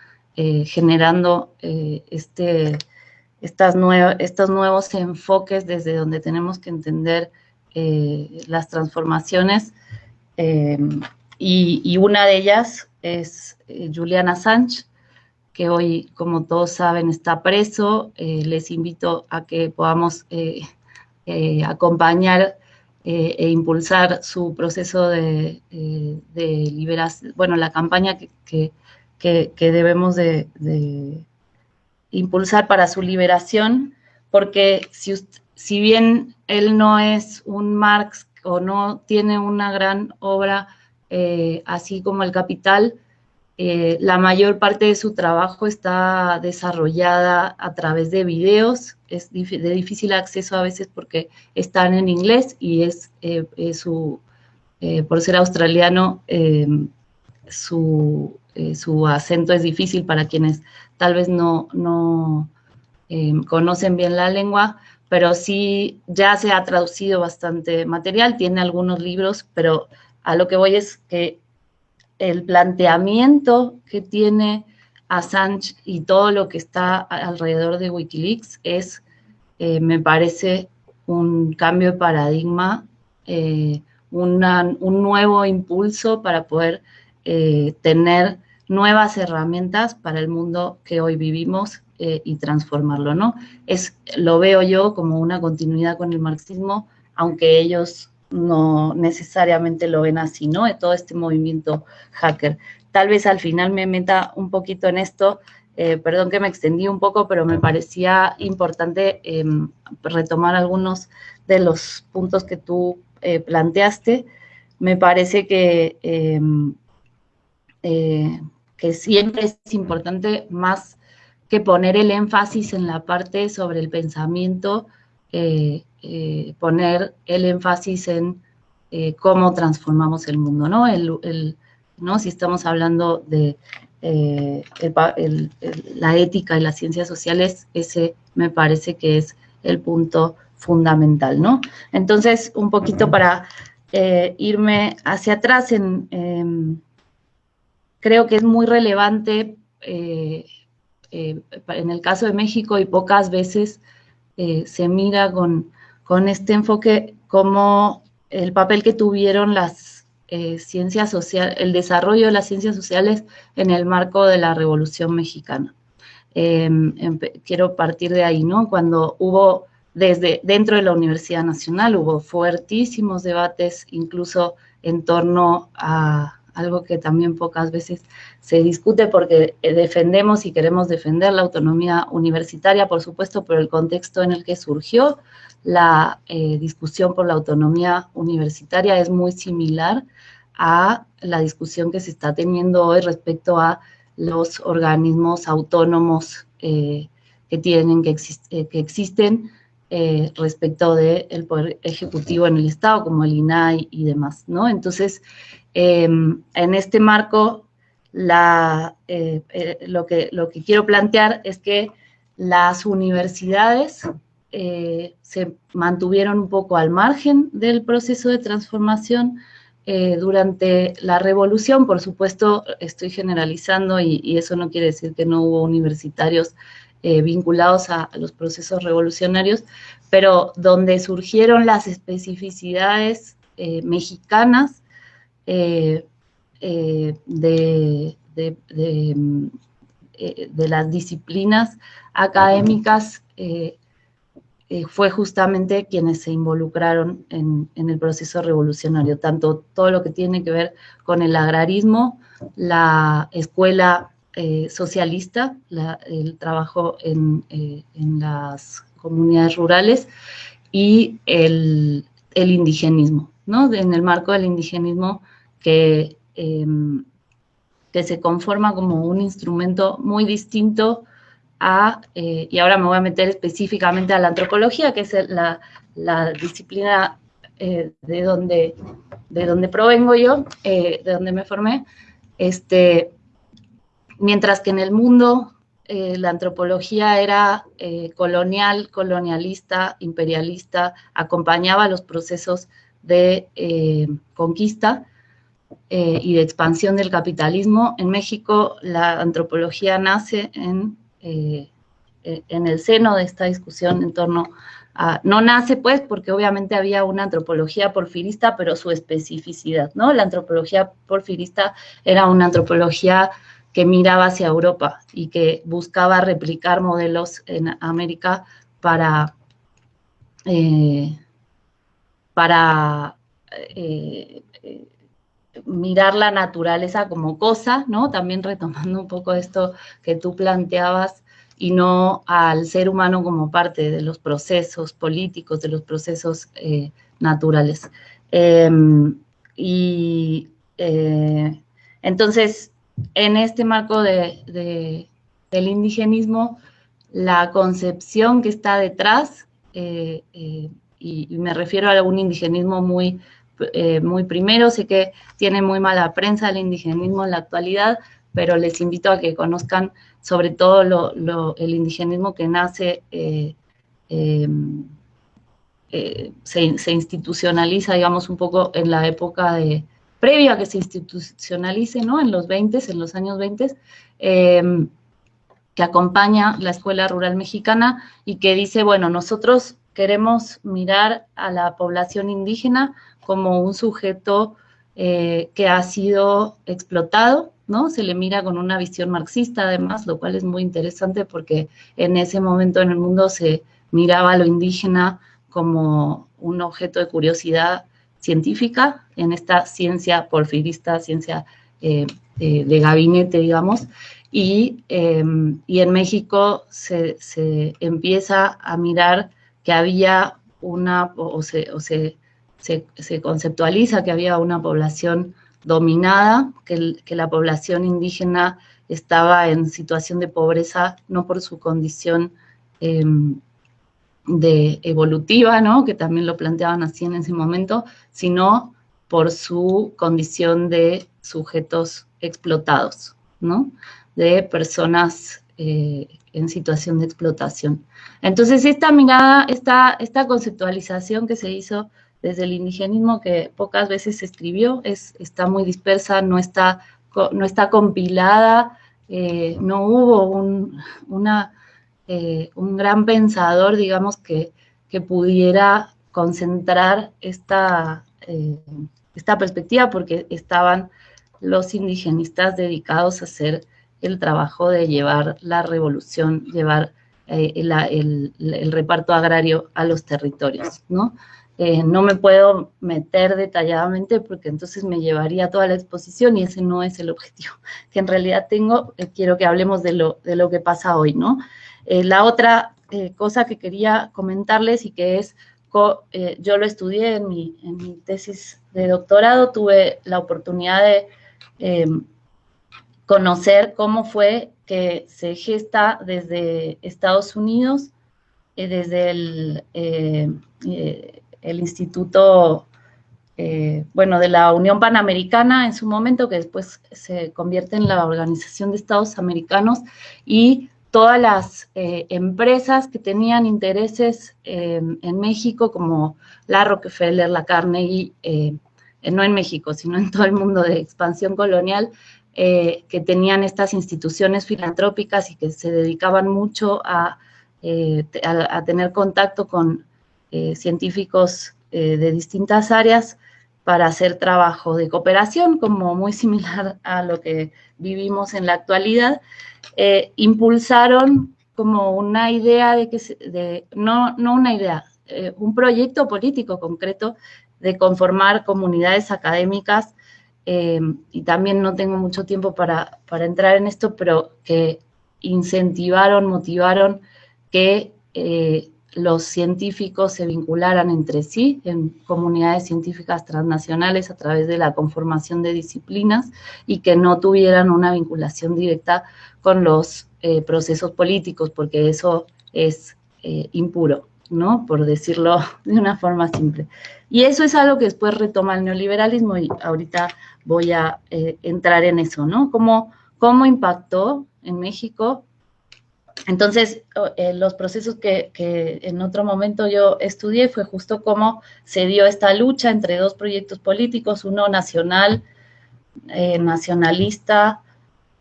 generando este, estas estos nuevos enfoques desde donde tenemos que entender eh, las transformaciones eh, y, una de ellas es eh, Juliana Sánchez, que hoy, como todos saben, está preso. les invito a que podamos acompañar e impulsar su proceso de, liberación, bueno, la campaña que, debemos de, impulsar para su liberación, porque si, usted, si bien él no es un Marx o no tiene una gran obra eh, así como el Capital, eh, la mayor parte de su trabajo está desarrollada a través de videos, es de difícil acceso a veces porque están en inglés y es, eh, su, por ser australiano, su, su, acento es difícil para quienes tal vez no, no conocen bien la lengua, pero sí ya se ha traducido bastante material, tiene algunos libros, pero a lo que voy es que el planteamiento que tiene Assange y todo lo que está alrededor de Wikileaks es, eh, me parece, un cambio de paradigma, eh, un nuevo impulso para poder eh, tener nuevas herramientas para el mundo que hoy vivimos eh, y transformarlo, ¿no? Es, lo veo yo como una continuidad con el marxismo, aunque ellos no necesariamente lo ven así, ¿no? Todo este movimiento hacker. Tal vez al final me meta un poquito en esto, eh, perdón que me extendí un poco, pero me parecía importante em, retomar algunos de los puntos que tú eh, planteaste. Me parece que, em, que siempre es importante más que poner el énfasis en la parte sobre el pensamiento, eh, eh, poner el énfasis en eh, cómo transformamos el mundo, ¿no? El, ¿no? Si estamos hablando de la ética y las ciencias sociales, ese me parece que es el punto fundamental, ¿no? Entonces, un poquito para irme hacia atrás, en, em, creo que es muy relevante eh, en el caso de México y pocas veces eh, se mira con, con, este enfoque como el papel que tuvieron las eh, ciencias sociales, el desarrollo de las ciencias sociales en el marco de la Revolución Mexicana. Em, quiero partir de ahí, ¿no? Cuando hubo desde dentro de la Universidad Nacional hubo fuertísimos debates incluso en torno a algo que también pocas veces se discute porque eh, defendemos y queremos defender la autonomía universitaria, por supuesto, pero el contexto en el que surgió la eh, discusión por la autonomía universitaria es muy similar a la discusión que se está teniendo hoy respecto a los organismos autónomos eh, que tienen, que, que existen respecto del poder ejecutivo en el Estado, como el INAI y demás, ¿no? Entonces, Em, en este marco, la, lo, que, lo que quiero plantear es que las universidades se mantuvieron un poco al margen del proceso de transformación, eh, durante la revolución, por supuesto, estoy generalizando y, eso no quiere decir que no hubo universitarios eh, vinculados a, los procesos revolucionarios, pero donde surgieron las especificidades eh, mexicanas de, las disciplinas académicas eh, fue justamente quienes se involucraron en, el proceso revolucionario, tanto todo lo que tiene que ver con el agrarismo, la escuela eh, socialista, el trabajo en, eh, las comunidades rurales y el, indigenismo, ¿no? En el marco del indigenismo que, em, que se conforma como un instrumento muy distinto eh, y ahora me voy a meter específicamente a la antropología, que es la, disciplina eh, de, donde, de donde provengo yo, eh, de donde me formé, este, mientras que en el mundo la antropología era colonial, colonialista, imperialista, acompañaba los procesos de conquista, y de expansión del capitalismo. En México la antropología nace en eh, eh, en el seno de esta discusión en torno a, no nace pues porque obviamente había una antropología porfirista, pero su especificidad, ¿no? La antropología porfirista era una antropología que miraba hacia Europa y que buscaba replicar modelos en América para, eh, para mirar la naturaleza como cosa, ¿no? También retomando un poco esto que tú planteabas y no al ser humano como parte de los procesos políticos, de los procesos eh, naturales. Em, y eh, entonces, en este marco de, del indigenismo, la concepción que está detrás, eh, y, y, me refiero a un indigenismo muy eh, muy primero. Sé que tiene muy mala prensa el indigenismo en la actualidad, pero les invito a que conozcan sobre todo el indigenismo que nace, eh, em, eh, se, institucionaliza, digamos, un poco en la época de, previa a que se institucionalice, ¿no? En los 20, en los años 20, em, que acompaña la Escuela Rural Mexicana y que dice, bueno, nosotros queremos mirar a la población indígena como un sujeto eh, que ha sido explotado, ¿no? Se le mira con una visión marxista además, lo cual es muy interesante porque en ese momento en el mundo se miraba a lo indígena como un objeto de curiosidad científica en esta ciencia porfirista, ciencia eh, eh, de gabinete, digamos, y, em, en México se, empieza a mirar que había una, se, o se se, conceptualiza que había una población dominada, que, la población indígena estaba en situación de pobreza no por su condición em, de evolutiva, ¿no? que también lo planteaban así en ese momento, sino por su condición de sujetos explotados, ¿no? de personas eh, en situación de explotación. Entonces, esta mirada, esta, esta conceptualización que se hizo desde el indigenismo que pocas veces se escribió, es, está muy dispersa, no está, no está compilada, eh, no hubo un, una, eh, un gran pensador, digamos, que, que pudiera concentrar esta, eh, esta perspectiva porque estaban los indigenistas dedicados a hacer el trabajo de llevar la revolución, llevar el, reparto agrario a los territorios, ¿no? Eh, no me puedo meter detalladamente porque entonces me llevaría toda la exposición y ese no es el objetivo que en realidad tengo. Eh, quiero que hablemos de lo, de lo que pasa hoy, ¿no? Eh, la otra cosa que quería comentarles y que es, yo lo estudié en mi, en mi, tesis de doctorado, tuve la oportunidad de em, conocer cómo fue que se gesta desde Estados Unidos, desde el el Instituto bueno, de la Unión Panamericana en su momento, que después se convierte en la Organización de Estados Americanos, y todas las empresas que tenían intereses en México, como la Rockefeller, la Carnegie, no en México, sino en todo el mundo de expansión colonial, eh, que tenían estas instituciones filantrópicas y que se dedicaban mucho a, eh, tener contacto con eh, científicos de distintas áreas para hacer trabajo de cooperación, como muy similar a lo que vivimos en la actualidad, impulsaron como una idea de que, de, no, no una idea, un proyecto político concreto de conformar comunidades académicas eh, y también no tengo mucho tiempo para, entrar en esto, pero que incentivaron, motivaron que eh, los científicos se vincularan entre sí en comunidades científicas transnacionales a través de la conformación de disciplinas y que no tuvieran una vinculación directa con los eh, procesos políticos, porque eso es impuro, ¿no? Por decirlo de una forma simple. Y eso es algo que después retoma el neoliberalismo y ahorita voy a eh, entrar en eso, ¿no? ¿Cómo, cómo impactó en México? Entonces, eh, los procesos que, en otro momento yo estudié fue justo cómo se dio esta lucha entre dos proyectos políticos, uno nacional, eh, nacionalista,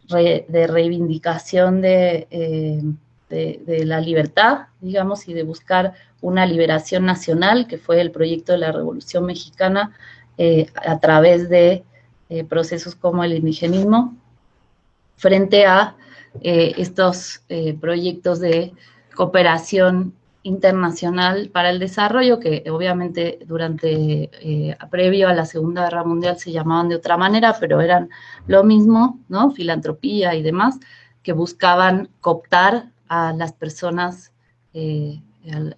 de reivindicación de, de, la libertad, digamos, y de buscar una liberación nacional, que fue el proyecto de la Revolución Mexicana eh, a través de eh, procesos como el indigenismo, frente a eh, estos proyectos de cooperación internacional para el desarrollo, que obviamente durante, previo a la Segunda Guerra Mundial se llamaban de otra manera, pero eran lo mismo, ¿no? Filantropía y demás, que buscaban cooptar a las personas eh,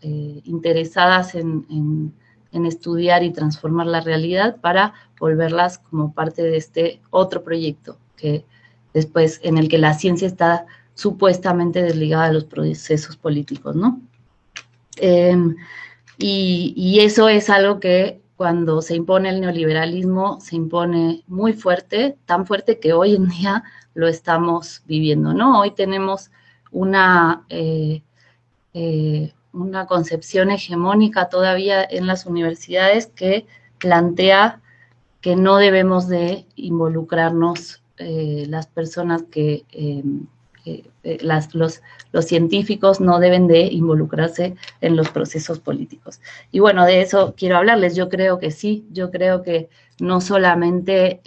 eh, interesadas en, estudiar y transformar la realidad para volverlas como parte de este otro proyecto que después en el que la ciencia está supuestamente desligada de los procesos políticos, ¿no? Em, y, eso es algo que cuando se impone el neoliberalismo se impone muy fuerte, tan fuerte que hoy en día lo estamos viviendo, ¿no? Hoy tenemos una, eh, eh, una concepción hegemónica todavía en las universidades que plantea que no debemos de involucrarnos eh, las personas que, las, los, los, científicos no deben de involucrarse en los procesos políticos. Y bueno, de eso quiero hablarles. Yo creo que sí, yo creo que no solamente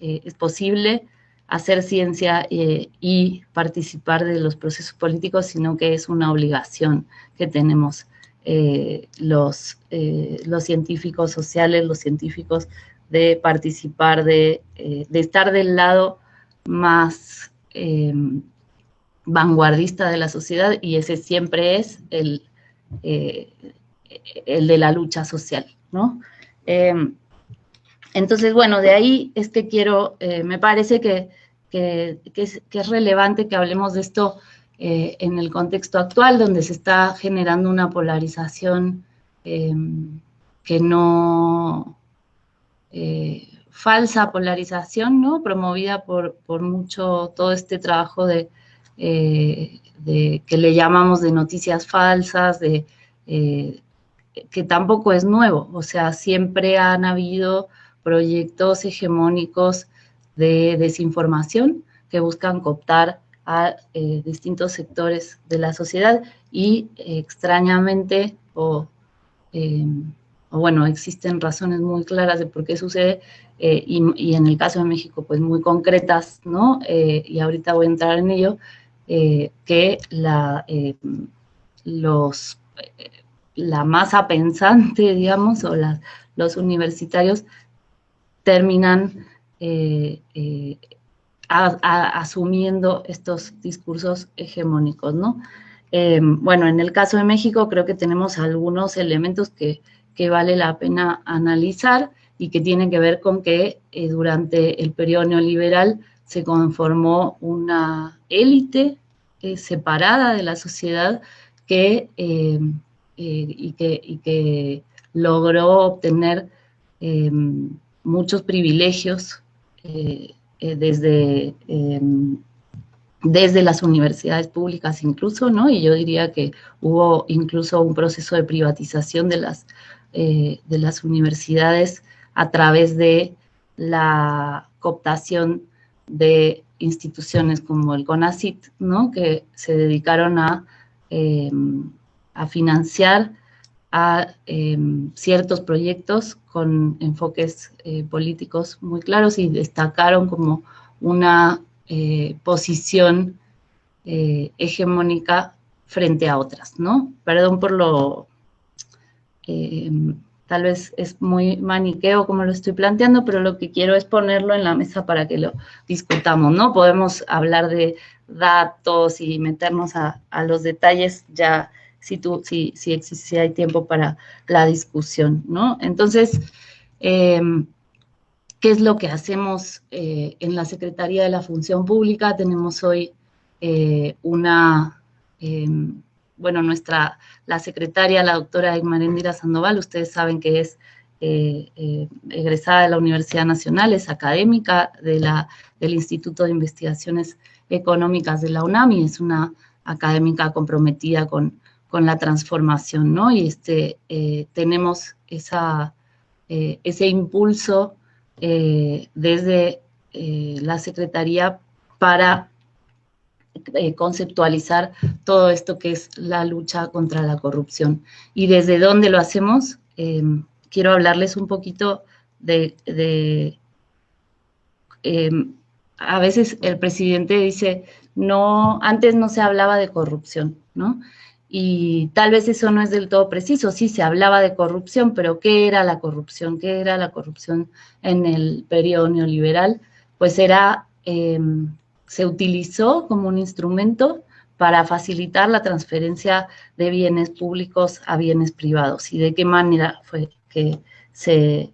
es posible hacer ciencia eh, y participar de los procesos políticos, sino que es una obligación que tenemos eh, los, eh, los científicos sociales, los científicos de participar, de, estar del lado más em, vanguardista de la sociedad y ese siempre es el, el de la lucha social, ¿no? Em, entonces, bueno, de ahí es que quiero, eh, me parece que, es, relevante que hablemos de esto eh, en el contexto actual, donde se está generando una polarización em, que no, eh, falsa polarización, ¿no? Promovida por, mucho todo este trabajo de, de, que le llamamos de noticias falsas, de que tampoco es nuevo, o sea, siempre han habido proyectos hegemónicos de desinformación que buscan cooptar a eh, distintos sectores de la sociedad y extrañamente em, bueno, existen razones muy claras de por qué sucede eh, y, en el caso de México pues muy concretas, ¿no? Eh, y ahorita voy a entrar en ello, que la, los, la masa pensante, digamos, o los universitarios terminan eh, eh, asumiendo estos discursos hegemónicos, ¿no? Eh, bueno, en el caso de México creo que tenemos algunos elementos que, vale la pena analizar y que tienen que ver con que durante el periodo neoliberal se conformó una élite separada de la sociedad que, y que, y que logró obtener em, muchos privilegios eh, eh, desde, em, desde las universidades públicas incluso, ¿no? Y yo diría que hubo incluso un proceso de privatización de las, de las universidades a través de la cooptación de instituciones como el CONACIT, ¿no? que se dedicaron a, em, a financiar a em, ciertos proyectos con enfoques eh, políticos muy claros y destacaron como una eh, posición eh, hegemónica frente a otras, ¿no? Perdón por lo em, Tal vez es muy maniqueo como lo estoy planteando, pero lo que quiero es ponerlo en la mesa para que lo discutamos, ¿no? Podemos hablar de datos y meternos a, los detalles ya si, tú, si, si, si, hay tiempo para la discusión, ¿no? Entonces, em, ¿qué es lo que hacemos eh, en la Secretaría de la Función Pública? Tenemos hoy eh, una em, bueno, nuestra, la secretaria, la doctora Igmarendira Sandoval, ustedes saben que es eh, eh, egresada de la Universidad Nacional, es académica de la, del Instituto de Investigaciones Económicas de la UNAM y es una académica comprometida con, con la transformación, ¿no? Y este, eh, tenemos esa, ese impulso desde la Secretaría para eh, conceptualizar todo esto que es la lucha contra la corrupción. ¿Y desde dónde lo hacemos? Em, quiero hablarles un poquito de... Em, a veces el presidente dice, no, antes no se hablaba de corrupción, ¿no? Y tal vez eso no es del todo preciso, sí se hablaba de corrupción, pero ¿qué era la corrupción? ¿Qué era la corrupción en el periodo neoliberal? Pues era em, se utilizó como un instrumento para facilitar la transferencia de bienes públicos a bienes privados. ¿Y de qué manera fue que se,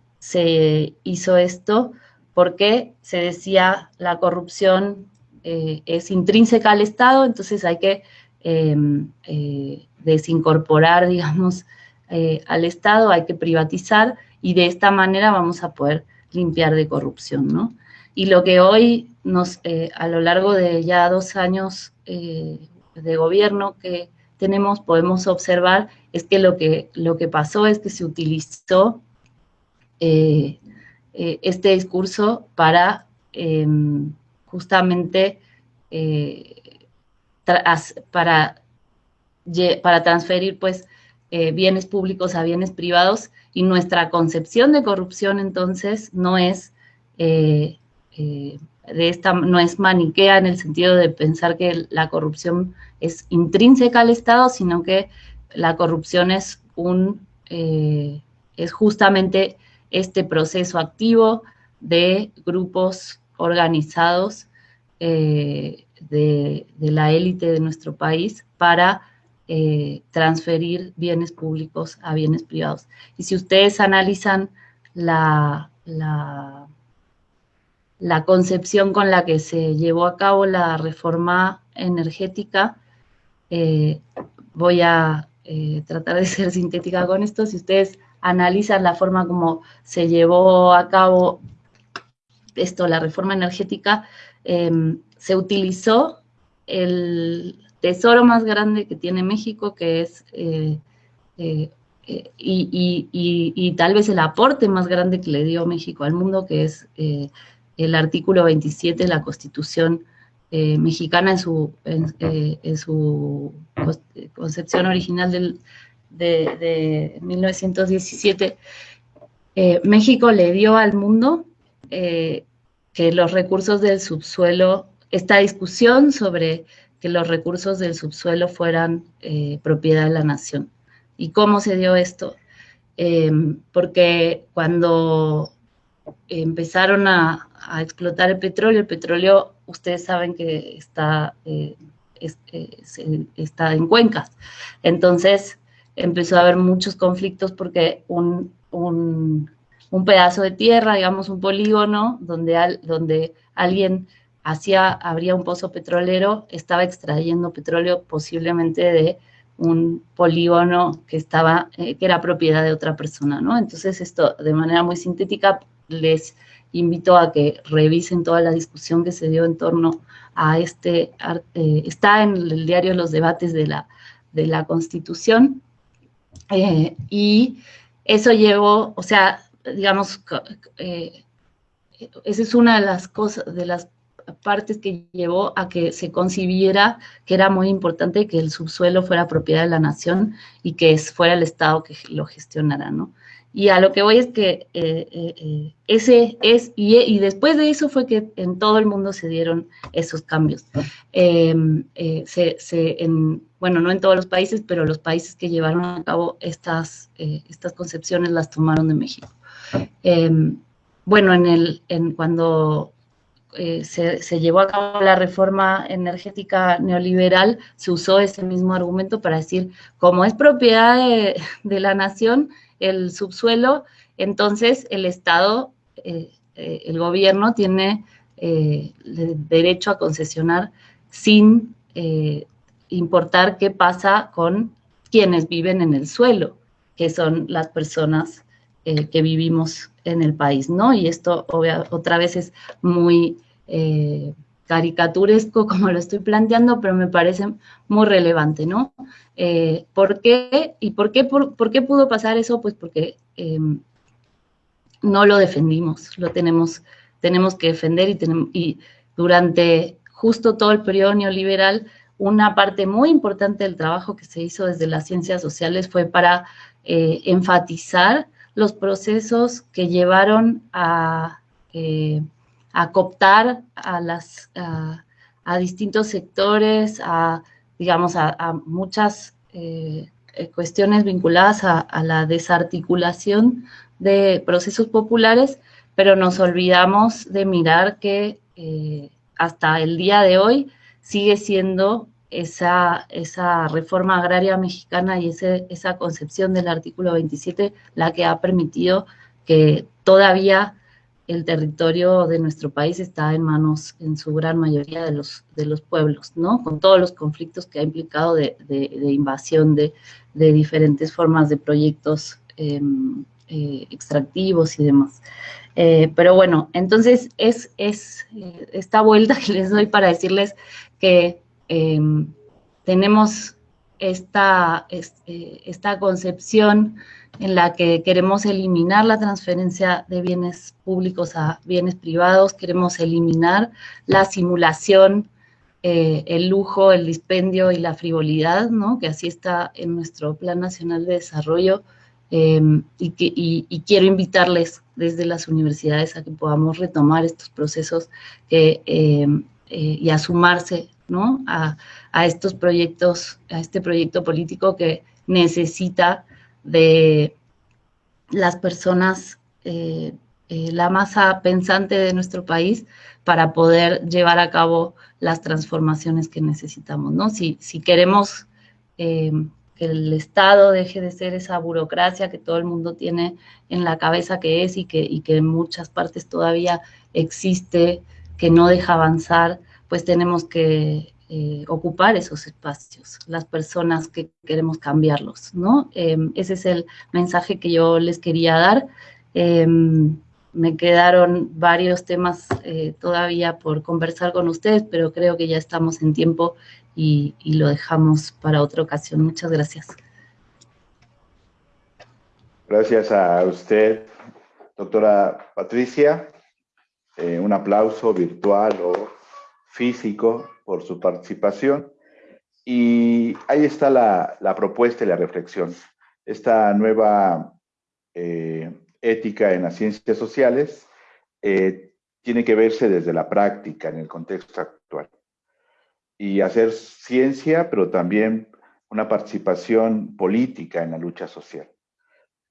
hizo esto? Porque se decía la corrupción eh, es intrínseca al Estado, entonces hay que em, eh, desincorporar, digamos, eh, al Estado, hay que privatizar y de esta manera vamos a poder limpiar de corrupción, ¿no? Y lo que hoy nos, eh, a lo largo de ya dos años eh, de gobierno que tenemos, podemos observar es que lo que, lo que pasó es que se utilizó eh, este discurso para em, justamente para, para transferir pues bienes públicos a bienes privados. Y nuestra concepción de corrupción entonces no es eh, de esta, no es maniquea en el sentido de pensar que la corrupción es intrínseca al Estado, sino que la corrupción es un, eh, es justamente este proceso activo de grupos organizados eh, de, la élite de nuestro país para transferir bienes públicos a bienes privados. Y si ustedes analizan la la concepción con la que se llevó a cabo la reforma energética. Eh, voy a eh, tratar de ser sintética con esto. Si ustedes analizan la forma como se llevó a cabo esto, la reforma energética, em, se utilizó el tesoro más grande que tiene México, que es, eh, y, tal vez el aporte más grande que le dio México al mundo, que es el artículo 27 de la Constitución eh, mexicana en su, en, eh, su concepción original del, de, 1917, eh, México le dio al mundo que los recursos del subsuelo, esta discusión sobre que los recursos del subsuelo fueran propiedad de la nación. ¿Y cómo se dio esto? porque cuando empezaron a, explotar el petróleo. El petróleo, ustedes saben que está, eh, eh, está en cuencas. Entonces, empezó a haber muchos conflictos porque un, pedazo de tierra, digamos un polígono, donde, donde alguien hacía, abría un pozo petrolero, estaba extrayendo petróleo posiblemente de un polígono que estaba, que era propiedad de otra persona, ¿no? Entonces esto de manera muy sintética les invito a que revisen toda la discusión que se dio en torno a este, eh, está en el diario Los Debates de la, de la Constitución, eh, y eso llevó, o sea, digamos, eh, esa es una de las cosas, de las partes que llevó a que se concibiera que era muy importante que el subsuelo fuera propiedad de la nación y que fuera el Estado que lo gestionara, ¿no? Y a lo que voy es que eh, eh, eh, ese es, y, después de eso fue que en todo el mundo se dieron esos cambios. Em, bueno, no en todos los países, pero los países que llevaron a cabo estas, estas concepciones las tomaron de México. Em, bueno, en el, en cuando se, se, llevó a cabo la reforma energética neoliberal, se usó ese mismo argumento para decir, como es propiedad de, de la nación, el subsuelo, entonces el Estado, eh, eh, el gobierno tiene eh, derecho a concesionar sin importar qué pasa con quienes viven en el suelo, que son las personas que vivimos en el país, ¿no? Y esto otra vez es muy caricaturesco como lo estoy planteando, pero me parece muy relevante, ¿no? Eh, ¿Por qué? ¿Y por qué, por, qué pudo pasar eso? Pues porque em, no lo defendimos, lo tenemos, tenemos que defender y, tenemos, y durante justo todo el periodo neoliberal, una parte muy importante del trabajo que se hizo desde las ciencias sociales fue para eh, enfatizar los procesos que llevaron a, eh, a cooptar a, las, a distintos sectores, a digamos, a, muchas eh, eh, cuestiones vinculadas a, la desarticulación de procesos populares, pero nos olvidamos de mirar que eh, hasta el día de hoy sigue siendo esa, esa reforma agraria mexicana y ese, esa concepción del artículo 27 la que ha permitido que todavía el territorio de nuestro país está en manos, en su gran mayoría, de los, de los pueblos, ¿no? Con todos los conflictos que ha implicado de, invasión de, diferentes formas de proyectos em, eh, extractivos y demás. Eh, pero bueno, entonces es, es eh, esta vuelta que les doy para decirles que em, tenemos esta, esta concepción en la que queremos eliminar la transferencia de bienes públicos a bienes privados, queremos eliminar la simulación, eh, el lujo, el dispendio y la frivolidad, ¿no? que así está en nuestro Plan Nacional de Desarrollo, em, y, quiero invitarles desde las universidades a que podamos retomar estos procesos que, em, eh, y a sumarse ¿no? a, a estos proyectos, a este proyecto político que necesita de las personas, eh, eh, la masa pensante de nuestro país para poder llevar a cabo las transformaciones que necesitamos, ¿no? Si, si queremos eh, que el Estado deje de ser esa burocracia que todo el mundo tiene en la cabeza que es y que, y que en muchas partes todavía existe, que no deja avanzar, pues tenemos que eh, ocupar esos espacios, las personas que queremos cambiarlos, ¿no? Em, ese es el mensaje que yo les quería dar. Em, me quedaron varios temas eh, todavía por conversar con ustedes, pero creo que ya estamos en tiempo y, lo dejamos para otra ocasión. Muchas gracias. Gracias a usted, doctora Patricia. Eh, un aplauso virtual o físico por su participación. Y ahí está la, propuesta y la reflexión. Esta nueva eh, ética en las ciencias sociales eh, tiene que verse desde la práctica en el contexto actual. Y hacer ciencia, pero también una participación política en la lucha social.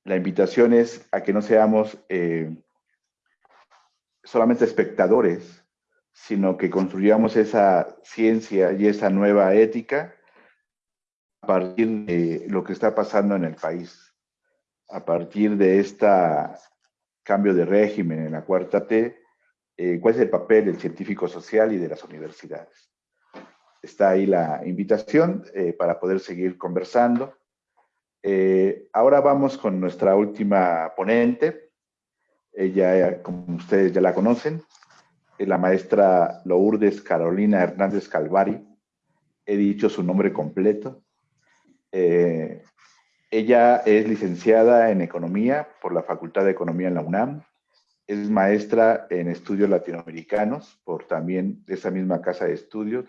La invitación es a que no seamos eh, solamente espectadores, sino que construyamos esa ciencia y esa nueva ética a partir de lo que está pasando en el país, a partir de este cambio de régimen en la cuarta T, eh, cuál es el papel del científico social y de las universidades. está ahí la invitación eh, para poder seguir conversando. Eh, ahora vamos con nuestra última ponente. Ella, como ustedes ya la conocen, la maestra Lourdes Carolina Hernández Calvari. He dicho su nombre completo. Eh, ella es licenciada en Economía por la Facultad de Economía en la UNAM. Es maestra en estudios latinoamericanos por también esa misma casa de estudios,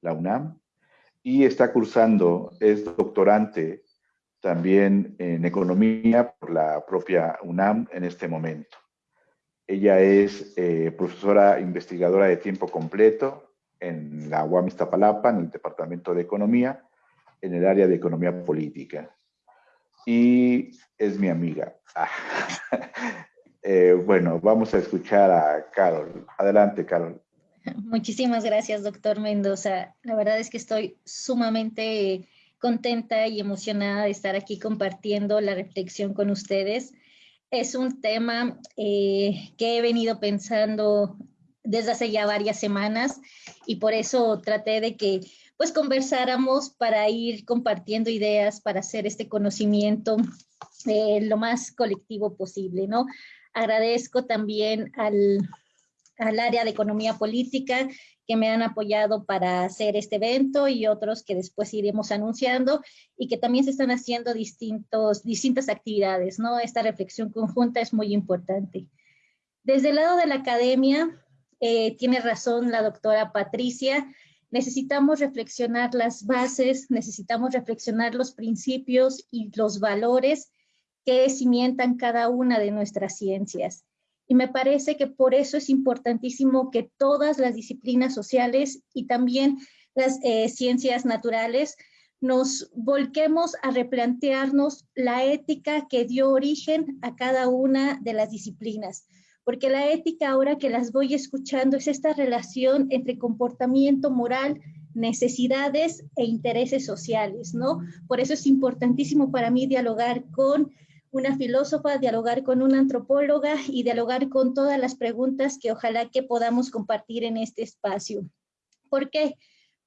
la UNAM, y está cursando, es doctorante también en economía por la propia UNAM en este momento. Ella es eh, profesora investigadora de tiempo completo en la UAM Iztapalapa, en el Departamento de Economía, en el área de Economía Política. Y es mi amiga. Eh, bueno, vamos a escuchar a Carol. Adelante, Carol. Muchísimas gracias, doctor Mendoza. La verdad es que estoy sumamente contenta y emocionada de estar aquí compartiendo la reflexión con ustedes. Es un tema eh, que he venido pensando desde hace ya varias semanas y por eso traté de que pues conversáramos para ir compartiendo ideas, para hacer este conocimiento eh, lo más colectivo posible, ¿no? Agradezco también al, al área de economía política que me han apoyado para hacer este evento y otros que después iremos anunciando y que también se están haciendo distintos, distintas actividades, ¿no? Esta reflexión conjunta es muy importante. Desde el lado de la academia, eh, tiene razón la doctora Patricia, necesitamos reflexionar las bases, necesitamos reflexionar los principios y los valores que cimientan cada una de nuestras ciencias. Y me parece que por eso es importantísimo que todas las disciplinas sociales y también las eh, ciencias naturales nos volquemos a replantearnos la ética que dio origen a cada una de las disciplinas. Porque la ética, ahora que las voy escuchando, es esta relación entre comportamiento moral, necesidades e intereses sociales, ¿no? Por eso es importantísimo para mí dialogar con una filósofa, dialogar con una antropóloga y dialogar con todas las preguntas que ojalá que podamos compartir en este espacio. ¿Por qué?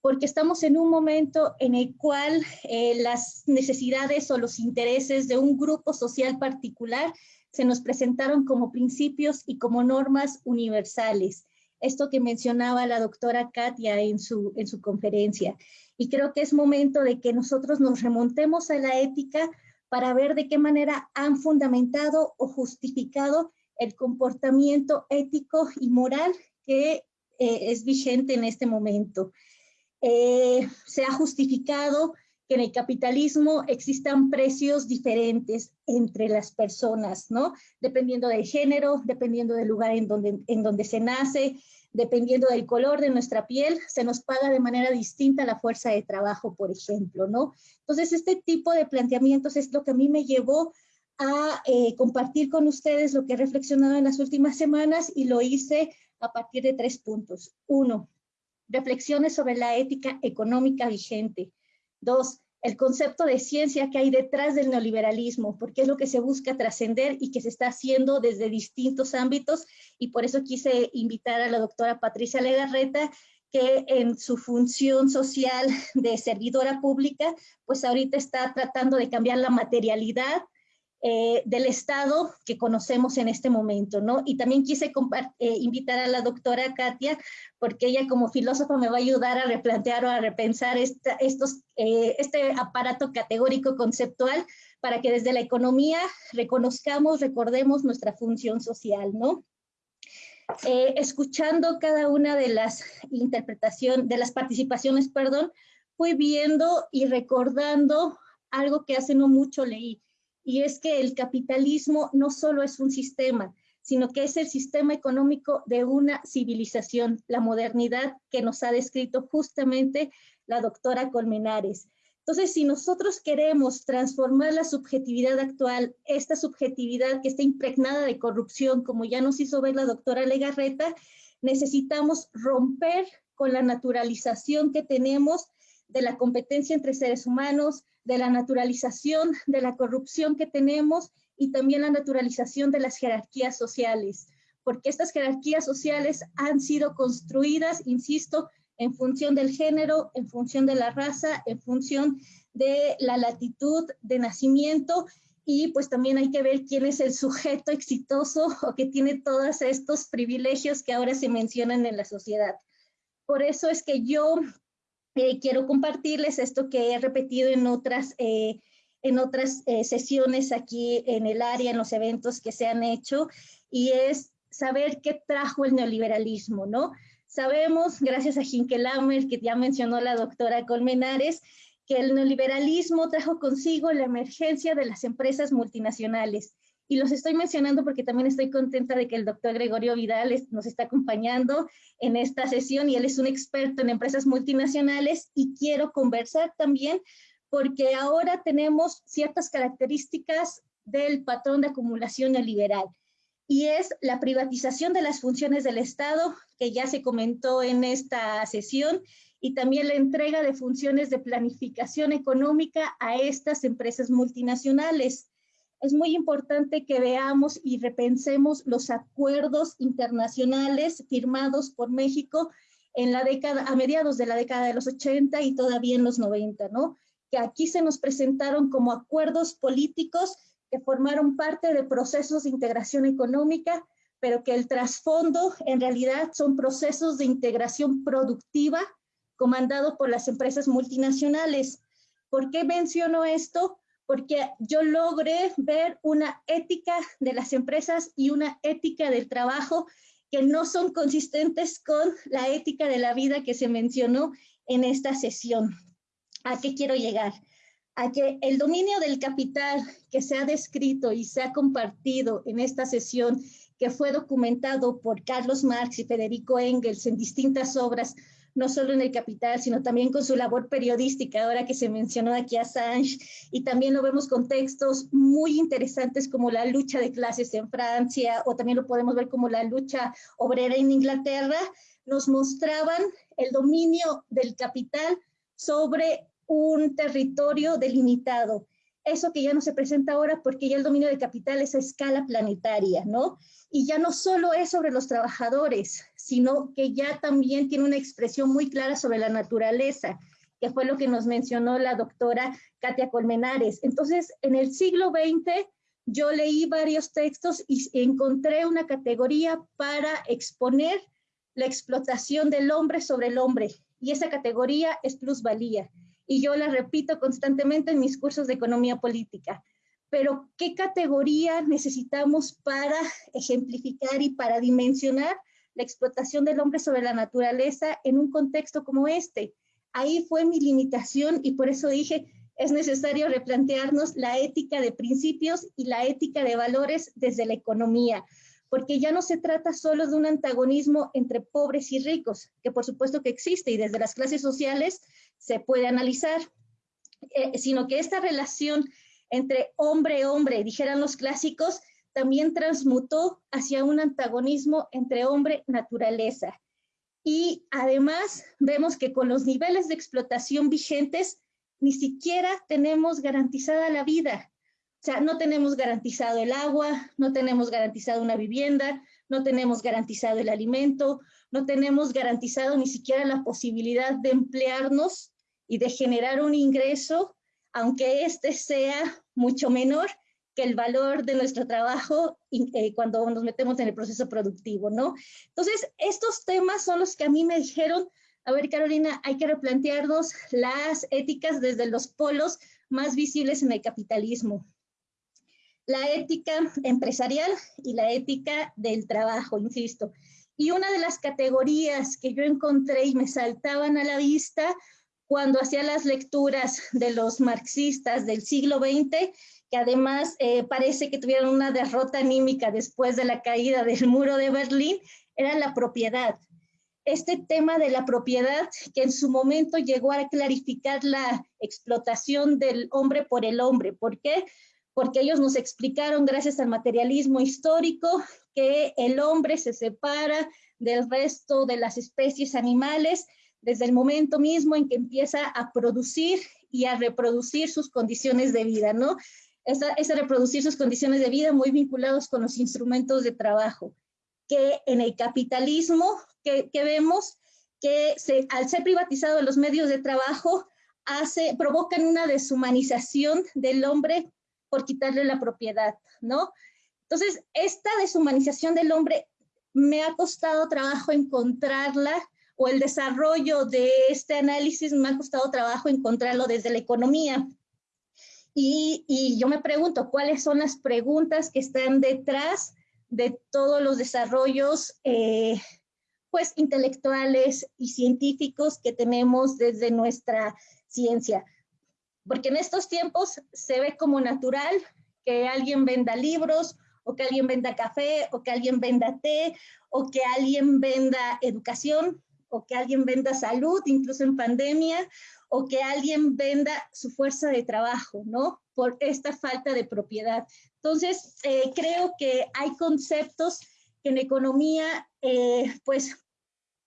Porque estamos en un momento en el cual eh, las necesidades o los intereses de un grupo social particular se nos presentaron como principios y como normas universales. Esto que mencionaba la doctora Katia en su, en su conferencia. Y creo que es momento de que nosotros nos remontemos a la ética para ver de qué manera han fundamentado o justificado el comportamiento ético y moral que eh, es vigente en este momento. Eh, se ha justificado que en el capitalismo existan precios diferentes entre las personas, ¿no? Dependiendo del género, dependiendo del lugar en donde, en donde se nace, dependiendo del color de nuestra piel, se nos paga de manera distinta la fuerza de trabajo, por ejemplo, ¿no? Entonces, este tipo de planteamientos es lo que a mí me llevó a eh, compartir con ustedes lo que he reflexionado en las últimas semanas y lo hice a partir de tres puntos. Uno, reflexiones sobre la ética económica vigente. Dos, el concepto de ciencia que hay detrás del neoliberalismo, porque es lo que se busca trascender y que se está haciendo desde distintos ámbitos, y por eso quise invitar a la doctora Patricia Legarreta, que en su función social de servidora pública, pues ahorita está tratando de cambiar la materialidad eh, del Estado que conocemos en este momento, ¿no? Y también quise eh, invitar a la doctora Katia, porque ella como filósofa me va a ayudar a replantear o a repensar eh, este aparato categórico conceptual para que desde la economía reconozcamos, recordemos nuestra función social, ¿no? escuchando cada una de las interpretaciones, de las participaciones, perdón, fui viendo y recordando algo que hace no mucho leí, y es que el capitalismo no solo es un sistema, sino que es el sistema económico de una civilización, la modernidad que nos ha descrito justamente la doctora Colmenares. Entonces, si nosotros queremos transformar la subjetividad actual, esta subjetividad que está impregnada de corrupción, como ya nos hizo ver la doctora Legarreta, necesitamos romper con la naturalización que tenemos de la competencia entre seres humanos, de la naturalización de la corrupción que tenemos y también la naturalización de las jerarquías sociales, porque estas jerarquías sociales han sido construidas, insisto, en función del género, en función de la raza, en función de la latitud de nacimiento y pues también hay que ver quién es el sujeto exitoso o que tiene todos estos privilegios que ahora se mencionan en la sociedad. Por eso es que yo eh, quiero compartirles esto que he repetido en otras, eh, en otras eh, sesiones aquí en el área, en los eventos que se han hecho, y es saber qué trajo el neoliberalismo, ¿no? Sabemos, gracias a Hinkelhammer, que ya mencionó la doctora Colmenares, que el neoliberalismo trajo consigo la emergencia de las empresas multinacionales. Y los estoy mencionando porque también estoy contenta de que el doctor Gregorio Vidal nos está acompañando en esta sesión y él es un experto en empresas multinacionales y quiero conversar también porque ahora tenemos ciertas características del patrón de acumulación neoliberal y es la privatización de las funciones del Estado, que ya se comentó en esta sesión, y también la entrega de funciones de planificación económica a estas empresas multinacionales. Es muy importante que veamos y repensemos los acuerdos internacionales firmados por México en la década, a mediados de la década de los 80 y todavía en los 90, ¿no? Que aquí se nos presentaron como acuerdos políticos que formaron parte de procesos de integración económica, pero que el trasfondo en realidad son procesos de integración productiva comandado por las empresas multinacionales. ¿Por qué menciono esto? Porque yo logré ver una ética de las empresas y una ética del trabajo que no son consistentes con la ética de la vida que se mencionó en esta sesión. ¿A qué quiero llegar? A que el dominio del capital que se ha descrito y se ha compartido en esta sesión, que fue documentado por Carlos Marx y Federico Engels en distintas obras, no solo en el Capital, sino también con su labor periodística, ahora que se mencionó aquí a Assange, y también lo vemos con textos muy interesantes como la lucha de clases en Francia, o también lo podemos ver como la lucha obrera en Inglaterra, nos mostraban el dominio del capital sobre un territorio delimitado. Eso que ya no se presenta ahora porque ya el dominio del capital es a escala planetaria, ¿no? Y ya no solo es sobre los trabajadores, sino que ya también tiene una expresión muy clara sobre la naturaleza, que fue lo que nos mencionó la doctora Katia Colmenares. Entonces, en el siglo XX, yo leí varios textos y encontré una categoría para exponer la explotación del hombre sobre el hombre. Y esa categoría es plusvalía. Y yo la repito constantemente en mis cursos de economía política pero ¿qué categoría necesitamos para ejemplificar y para dimensionar la explotación del hombre sobre la naturaleza en un contexto como este? Ahí fue mi limitación y por eso dije, es necesario replantearnos la ética de principios y la ética de valores desde la economía, porque ya no se trata solo de un antagonismo entre pobres y ricos, que por supuesto que existe y desde las clases sociales se puede analizar, eh, sino que esta relación entre hombre-hombre, dijeran los clásicos, también transmutó hacia un antagonismo entre hombre-naturaleza. Y además vemos que con los niveles de explotación vigentes, ni siquiera tenemos garantizada la vida. O sea, no tenemos garantizado el agua, no tenemos garantizado una vivienda, no tenemos garantizado el alimento, no tenemos garantizado ni siquiera la posibilidad de emplearnos y de generar un ingreso aunque este sea mucho menor que el valor de nuestro trabajo eh, cuando nos metemos en el proceso productivo, ¿no? Entonces, estos temas son los que a mí me dijeron, a ver, Carolina, hay que replantearnos las éticas desde los polos más visibles en el capitalismo. La ética empresarial y la ética del trabajo, insisto. Y una de las categorías que yo encontré y me saltaban a la vista cuando hacía las lecturas de los marxistas del siglo XX, que además eh, parece que tuvieron una derrota anímica después de la caída del muro de Berlín, era la propiedad. Este tema de la propiedad que en su momento llegó a clarificar la explotación del hombre por el hombre. ¿Por qué? Porque ellos nos explicaron, gracias al materialismo histórico, que el hombre se separa del resto de las especies animales desde el momento mismo en que empieza a producir y a reproducir sus condiciones de vida, ¿no? Es a, reproducir sus condiciones de vida muy vinculados con los instrumentos de trabajo, que en el capitalismo que, que vemos que se, al ser privatizados los medios de trabajo, hace, provocan una deshumanización del hombre por quitarle la propiedad, ¿no? Entonces, esta deshumanización del hombre me ha costado trabajo encontrarla o el desarrollo de este análisis me ha costado trabajo encontrarlo desde la economía. Y, yo me pregunto, ¿cuáles son las preguntas que están detrás de todos los desarrollos eh, pues, intelectuales y científicos que tenemos desde nuestra ciencia? Porque en estos tiempos se ve como natural que alguien venda libros o que alguien venda café o que alguien venda té o que alguien venda educación o que alguien venda salud, incluso en pandemia, o que alguien venda su fuerza de trabajo, ¿no? Por esta falta de propiedad. Entonces, eh, creo que hay conceptos que en economía, eh, pues,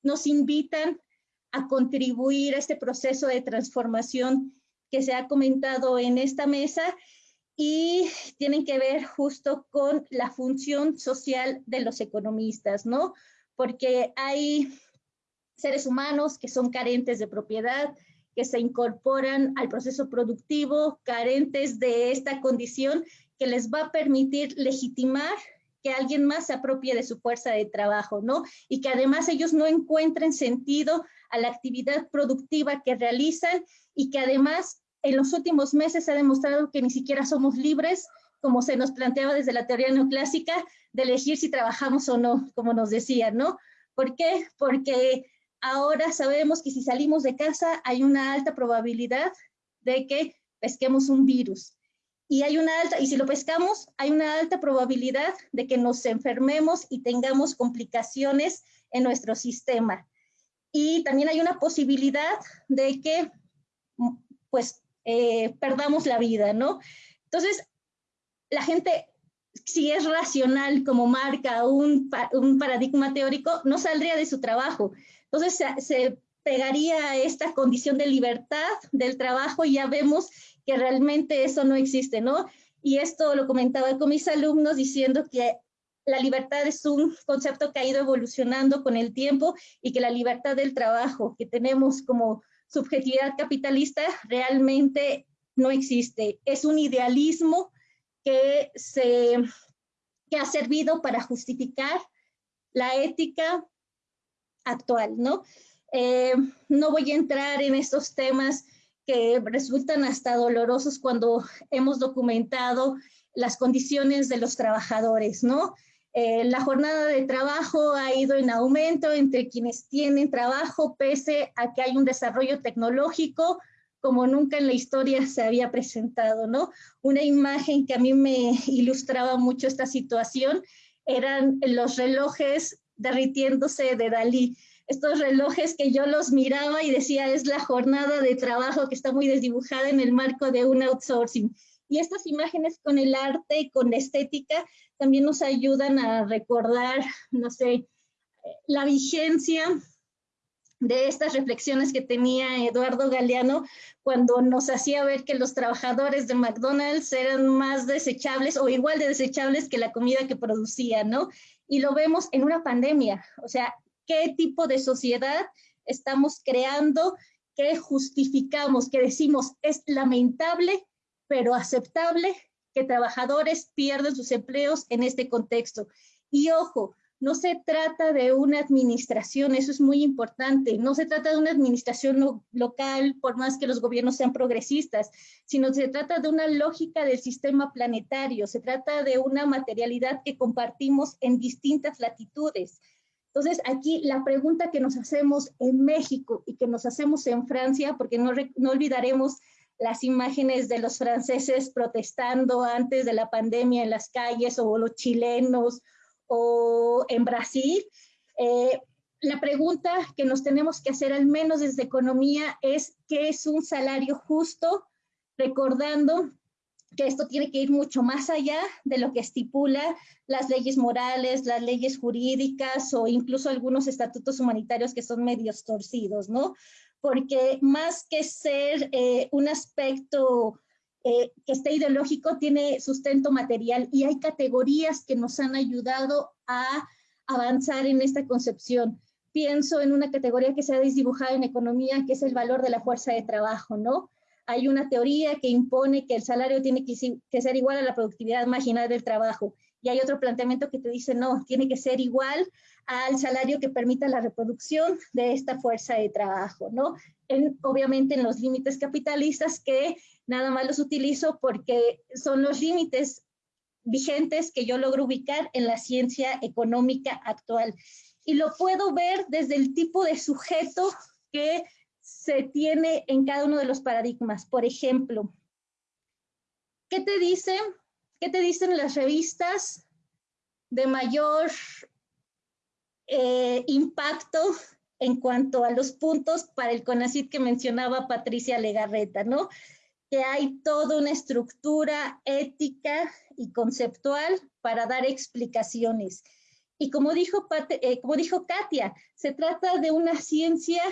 nos invitan a contribuir a este proceso de transformación que se ha comentado en esta mesa y tienen que ver justo con la función social de los economistas, ¿no? Porque hay seres humanos que son carentes de propiedad, que se incorporan al proceso productivo, carentes de esta condición que les va a permitir legitimar que alguien más se apropie de su fuerza de trabajo, ¿no? Y que además ellos no encuentren sentido a la actividad productiva que realizan y que además en los últimos meses se ha demostrado que ni siquiera somos libres, como se nos planteaba desde la teoría neoclásica, de elegir si trabajamos o no, como nos decían, ¿no? ¿Por qué? Porque ahora sabemos que si salimos de casa hay una alta probabilidad de que pesquemos un virus. Y hay una alta, y si lo pescamos, hay una alta probabilidad de que nos enfermemos y tengamos complicaciones en nuestro sistema. Y también hay una posibilidad de que, pues, eh, perdamos la vida, ¿no? Entonces, la gente, si es racional como marca un, un paradigma teórico, no saldría de su trabajo. Entonces se, pegaría a esta condición de libertad del trabajo y ya vemos que realmente eso no existe, ¿no? Y esto lo comentaba con mis alumnos diciendo que la libertad es un concepto que ha ido evolucionando con el tiempo y que la libertad del trabajo que tenemos como subjetividad capitalista realmente no existe. Es un idealismo que, se, que ha servido para justificar la ética actual, ¿no? Eh, no voy a entrar en estos temas que resultan hasta dolorosos cuando hemos documentado las condiciones de los trabajadores, ¿no? Eh, la jornada de trabajo ha ido en aumento entre quienes tienen trabajo, pese a que hay un desarrollo tecnológico como nunca en la historia se había presentado, ¿no? Una imagen que a mí me ilustraba mucho esta situación eran los relojes derritiéndose de Dalí. Estos relojes que yo los miraba y decía, es la jornada de trabajo que está muy desdibujada en el marco de un outsourcing. Y estas imágenes con el arte y con la estética también nos ayudan a recordar, no sé, la vigencia de estas reflexiones que tenía Eduardo Galeano cuando nos hacía ver que los trabajadores de McDonald's eran más desechables o igual de desechables que la comida que producían, ¿no? Y lo vemos en una pandemia. O sea, ¿qué tipo de sociedad estamos creando? ¿Qué justificamos? ¿Qué decimos? Es lamentable, pero aceptable que trabajadores pierdan sus empleos en este contexto. Y ojo, no se trata de una administración, eso es muy importante, no se trata de una administración local, por más que los gobiernos sean progresistas, sino se trata de una lógica del sistema planetario, se trata de una materialidad que compartimos en distintas latitudes. Entonces, aquí la pregunta que nos hacemos en México y que nos hacemos en Francia, porque no, no olvidaremos las imágenes de los franceses protestando antes de la pandemia en las calles o los chilenos o en Brasil, eh, la pregunta que nos tenemos que hacer, al menos desde economía, es qué es un salario justo, recordando que esto tiene que ir mucho más allá de lo que estipula las leyes morales, las leyes jurídicas o incluso algunos estatutos humanitarios que son medios torcidos, ¿no? Porque más que ser eh, un aspecto eh, que este ideológico tiene sustento material y hay categorías que nos han ayudado a avanzar en esta concepción. pienso en una categoría que se ha desdibujado en economía, que es el valor de la fuerza de trabajo, ¿no? Hay una teoría que impone que el salario tiene que, ser igual a la productividad marginal del trabajo. Y hay otro planteamiento que te dice, no, tiene que ser igual al salario que permita la reproducción de esta fuerza de trabajo, ¿no? obviamente en los límites capitalistas que nada más los utilizo porque son los límites vigentes que yo logro ubicar en la ciencia económica actual. Y lo puedo ver desde el tipo de sujeto que se tiene en cada uno de los paradigmas. Por ejemplo, ¿qué te dicen? ¿Qué te dicen las revistas de mayor eh, impacto en cuanto a los puntos para el CONACID que mencionaba Patricia Legarreta, ¿no? Que hay toda una estructura ética y conceptual para dar explicaciones. Y como dijo, eh, como dijo Katia, se trata de una ciencia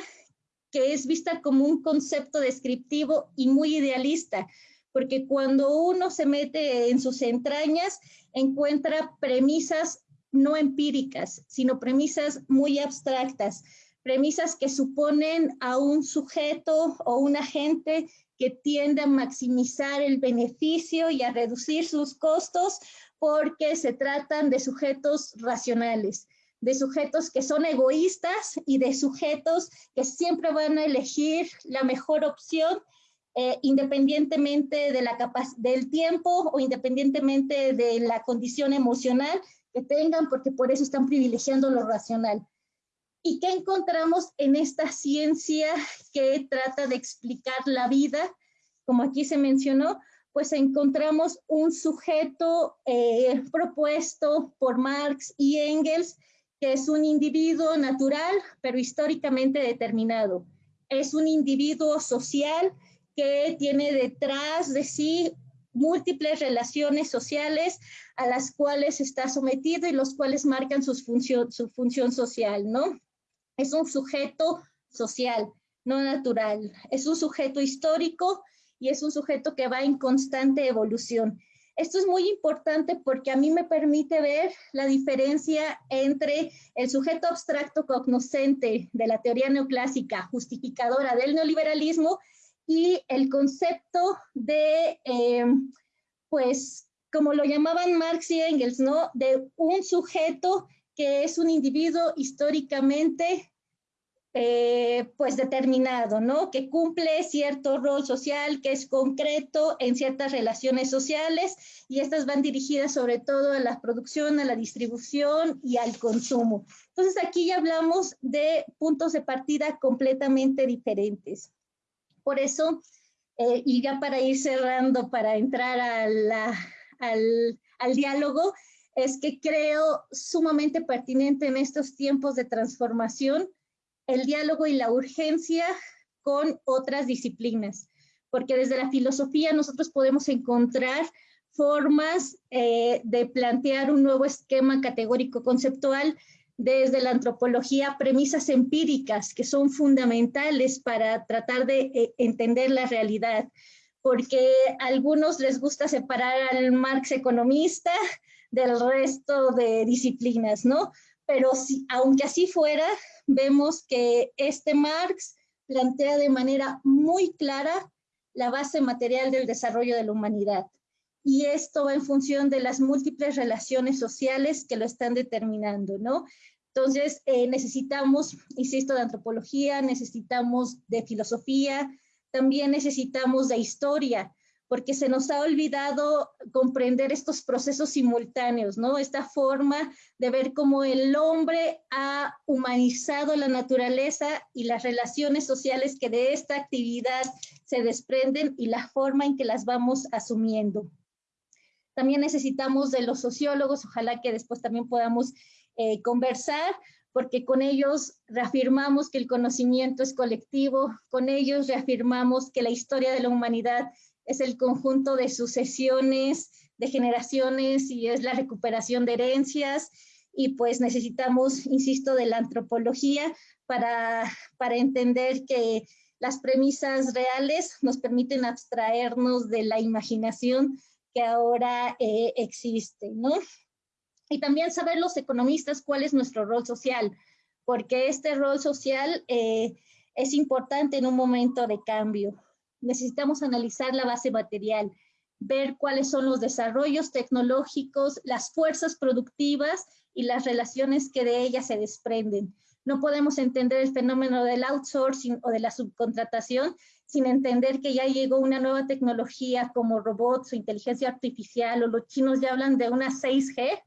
que es vista como un concepto descriptivo y muy idealista, porque cuando uno se mete en sus entrañas, encuentra premisas no empíricas, sino premisas muy abstractas, premisas que suponen a un sujeto o un agente que tiende a maximizar el beneficio y a reducir sus costos porque se tratan de sujetos racionales de sujetos que son egoístas y de sujetos que siempre van a elegir la mejor opción eh, independientemente de la del tiempo o independientemente de la condición emocional que tengan, porque por eso están privilegiando lo racional. ¿Y qué encontramos en esta ciencia que trata de explicar la vida? Como aquí se mencionó, pues encontramos un sujeto eh, propuesto por Marx y Engels que es un individuo natural, pero históricamente determinado. Es un individuo social que tiene detrás de sí múltiples relaciones sociales a las cuales está sometido y los cuales marcan su función social, ¿no? Es un sujeto social, no natural. Es un sujeto histórico y es un sujeto que va en constante evolución. Esto es muy importante porque a mí me permite ver la diferencia entre el sujeto abstracto cognoscente de la teoría neoclásica justificadora del neoliberalismo y el concepto de, eh, pues, como lo llamaban Marx y Engels, ¿no? De un sujeto que es un individuo históricamente eh, pues determinado, ¿no? Que cumple cierto rol social, que es concreto en ciertas relaciones sociales y estas van dirigidas sobre todo a la producción, a la distribución y al consumo. Entonces aquí ya hablamos de puntos de partida completamente diferentes. Por eso, eh, y ya para ir cerrando, para entrar al, al diálogo, es que creo sumamente pertinente en estos tiempos de transformación el diálogo y la urgencia con otras disciplinas, porque desde la filosofía nosotros podemos encontrar formas eh, de plantear un nuevo esquema categórico conceptual desde la antropología, premisas empíricas que son fundamentales para tratar de eh, entender la realidad, porque a algunos les gusta separar al Marx economista del resto de disciplinas, ¿no? Pero si, aunque así fuera, vemos que este Marx plantea de manera muy clara la base material del desarrollo de la humanidad. Y esto va en función de las múltiples relaciones sociales que lo están determinando, ¿no? Entonces, eh, necesitamos, insisto, de antropología, necesitamos de filosofía, también necesitamos de historia, porque se nos ha olvidado comprender estos procesos simultáneos, ¿no? Esta forma de ver cómo el hombre ha humanizado la naturaleza y las relaciones sociales que de esta actividad se desprenden y la forma en que las vamos asumiendo. También necesitamos de los sociólogos, ojalá que después también podamos eh, conversar, porque con ellos reafirmamos que el conocimiento es colectivo, con ellos reafirmamos que la historia de la humanidad es el conjunto de sucesiones, de generaciones y es la recuperación de herencias y pues necesitamos, insisto, de la antropología para, para entender que las premisas reales nos permiten abstraernos de la imaginación que ahora eh, existe, ¿no? Y también saber los economistas cuál es nuestro rol social, porque este rol social eh, es importante en un momento de cambio. Necesitamos analizar la base material, ver cuáles son los desarrollos tecnológicos, las fuerzas productivas y las relaciones que de ellas se desprenden. No podemos entender el fenómeno del outsourcing o de la subcontratación sin entender que ya llegó una nueva tecnología como robots o inteligencia artificial o los chinos ya hablan de una 6G,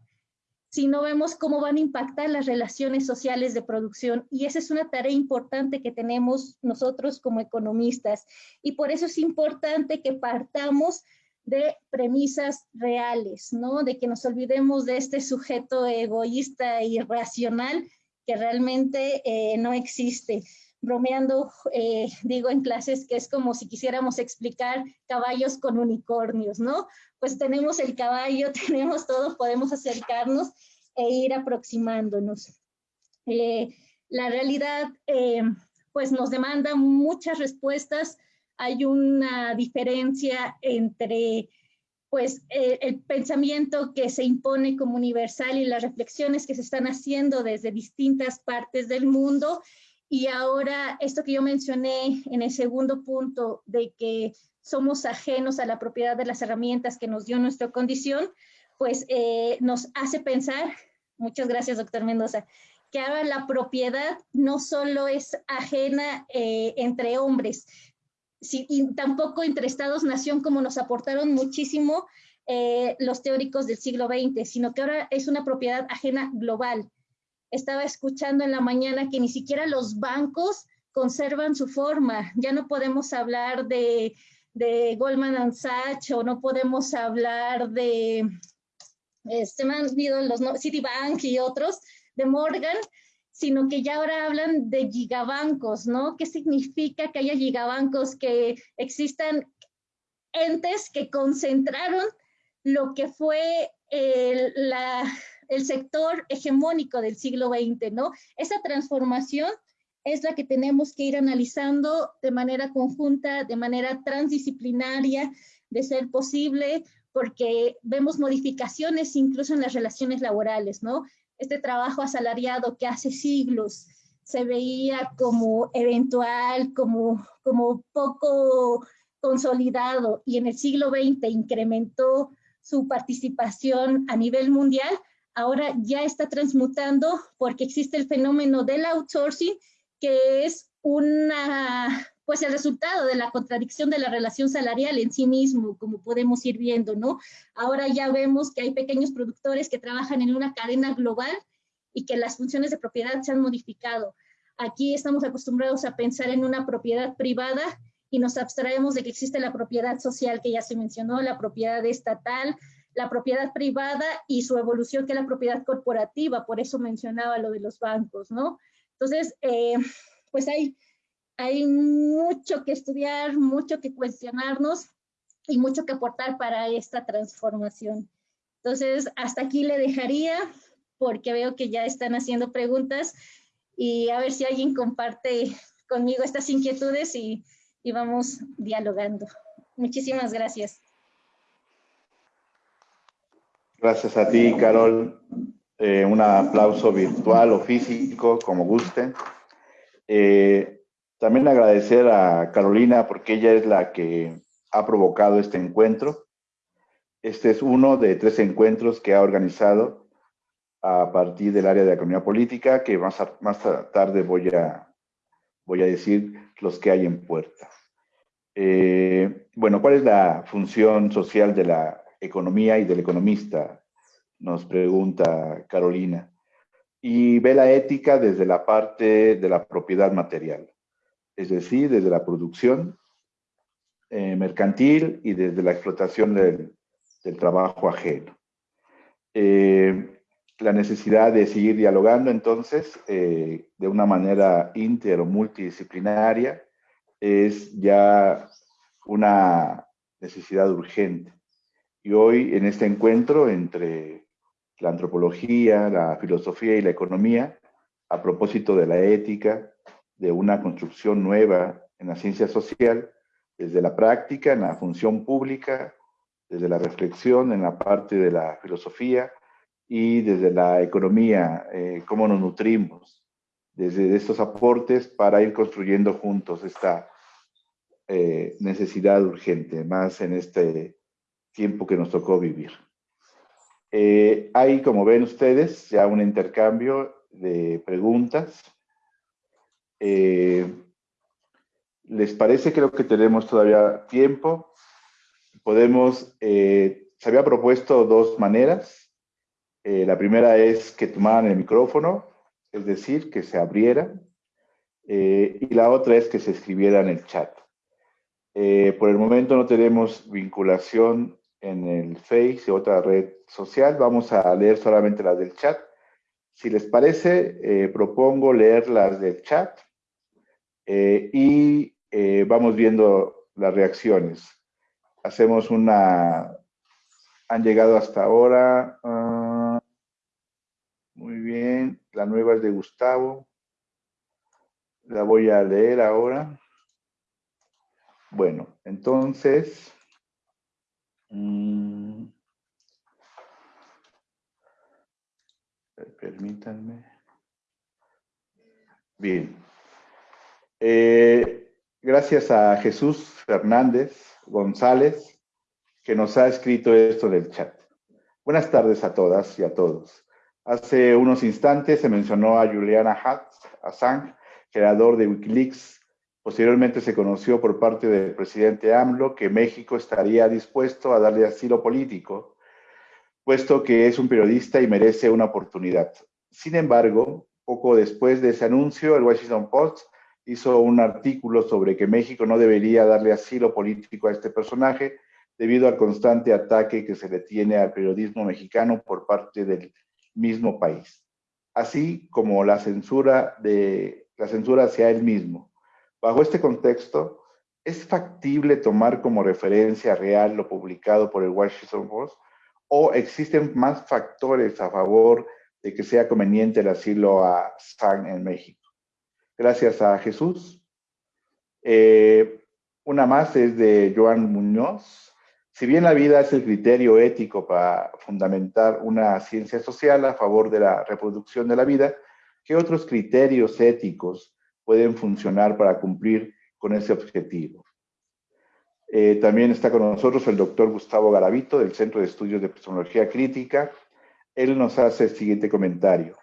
si no vemos cómo van a impactar las relaciones sociales de producción. Y esa es una tarea importante que tenemos nosotros como economistas. Y por eso es importante que partamos de premisas reales, ¿no? De que nos olvidemos de este sujeto egoísta e irracional que realmente eh, no existe. Bromeando, eh, digo en clases que es como si quisiéramos explicar caballos con unicornios, ¿no? Pues tenemos el caballo, tenemos todo, podemos acercarnos e ir aproximándonos. Eh, la realidad, pues nos demanda muchas respuestas. Hay una diferencia entre pues eh, el pensamiento que se impone como universal y las reflexiones que se están haciendo desde distintas partes del mundo. Y ahora esto que yo mencioné en el segundo punto de que somos ajenos a la propiedad de las herramientas que nos dio nuestra condición, pues eh, nos hace pensar, muchas gracias doctor Mendoza, que ahora la propiedad no solo es ajena eh, entre hombres, tampoco entre estados-nación como nos aportaron muchísimo eh, los teóricos del siglo XX, sino que ahora es una propiedad ajena global. Estaba escuchando en la mañana que ni siquiera los bancos conservan su forma. Ya no podemos hablar de, de Goldman Sachs o no podemos hablar de, este, los Citibank y otros, de Morgan, sino que ya ahora hablan de gigabancos, ¿no? ¿Qué significa que haya gigabancos, que existan entes que concentraron lo que fue el, el sector hegemónico del siglo XX, ¿no? Esa transformación es la que tenemos que ir analizando de manera conjunta, de manera transdisciplinaria, de ser posible, porque vemos modificaciones incluso en las relaciones laborales, ¿no? este trabajo asalariado que hace siglos se veía como eventual, como, como poco consolidado y en el siglo XX incrementó su participación a nivel mundial, ahora ya está transmutando porque existe el fenómeno del outsourcing, que es una pues el resultado de la contradicción de la relación salarial en sí mismo, como podemos ir viendo, ¿no? Ahora ya vemos que hay pequeños productores que trabajan en una cadena global y que las funciones de propiedad se han modificado. Aquí estamos acostumbrados a pensar en una propiedad privada y nos abstraemos de que existe la propiedad social que ya se mencionó, la propiedad estatal, la propiedad privada y su evolución que es la propiedad corporativa, por eso mencionaba lo de los bancos, ¿no? Entonces, eh, pues hay hay mucho que estudiar, mucho que cuestionarnos y mucho que aportar para esta transformación. Entonces, hasta aquí le dejaría porque veo que ya están haciendo preguntas y a ver si alguien comparte conmigo estas inquietudes y, vamos dialogando. Muchísimas gracias. Gracias a ti, Carol. Eh, un aplauso virtual o físico, como guste. Eh, también agradecer a Carolina porque ella es la que ha provocado este encuentro. Este es uno de tres encuentros que ha organizado a partir del área de economía política, que más, más tarde voy a, voy a decir los que hay en puerta. Eh, bueno, ¿cuál es la función social de la economía y del economista? Nos pregunta Carolina. Y ve la ética desde la parte de la propiedad material es decir, desde la producción eh, mercantil y desde la explotación del, trabajo ajeno. Eh, la necesidad de seguir dialogando entonces eh, de una manera inter o multidisciplinaria es ya una necesidad urgente. Y hoy en este encuentro entre la antropología, la filosofía y la economía, a propósito de la ética, de una construcción nueva en la ciencia social, desde la práctica, en la función pública, desde la reflexión, en la parte de la filosofía y desde la economía, eh, cómo nos nutrimos desde estos aportes para ir construyendo juntos esta eh, necesidad urgente, más en este tiempo que nos tocó vivir. Eh, hay, como ven ustedes, ya un intercambio de preguntas. Eh, ¿Les parece? Creo que tenemos todavía tiempo. Podemos, se había propuesto dos maneras. la primera es que tomaran el micrófono, es decir, que se abriera. y la otra es que se escribiera en el chat. Eh, por el momento no tenemos vinculación en el Face o otra red social. Vamos a leer solamente las del chat. Si les parece, eh, propongo leer las del chat eh, y vamos viendo las reacciones. Hacemos una... Han llegado hasta ahora. Ah, muy bien. La nueva es de Gustavo. La voy a leer ahora. Bueno, entonces, mm, permítanme. Bien. Eh, gracias a Jesús Fernández González, que nos ha escrito esto del chat. Buenas tardes a todas y a todos. Hace unos instantes se mencionó a Juliana Assange, creador de Wikileaks, Posteriormente se conoció por parte del presidente AMLO que México estaría dispuesto a darle asilo político, puesto que es un periodista y merece una oportunidad. Sin embargo, poco después de ese anuncio, el Washington Post hizo un artículo sobre que México no debería darle asilo político a este personaje debido al constante ataque que se le tiene al periodismo mexicano por parte del mismo país, así como la censura, de, la censura hacia él mismo. Bajo este contexto, ¿es factible tomar como referencia real lo publicado por el Washington Post o existen más factores a favor de que sea conveniente el asilo a San en México? Gracias a Jesús. Eh, una más es de Joan Muñoz. Si bien la vida es el criterio ético para fundamentar una ciencia social a favor de la reproducción de la vida, ¿qué otros criterios éticos pueden funcionar para cumplir con ese objetivo. Eh, también está con nosotros el doctor Gustavo Garavito del Centro de Estudios de Epistemología Crítica. Él nos hace el siguiente comentario.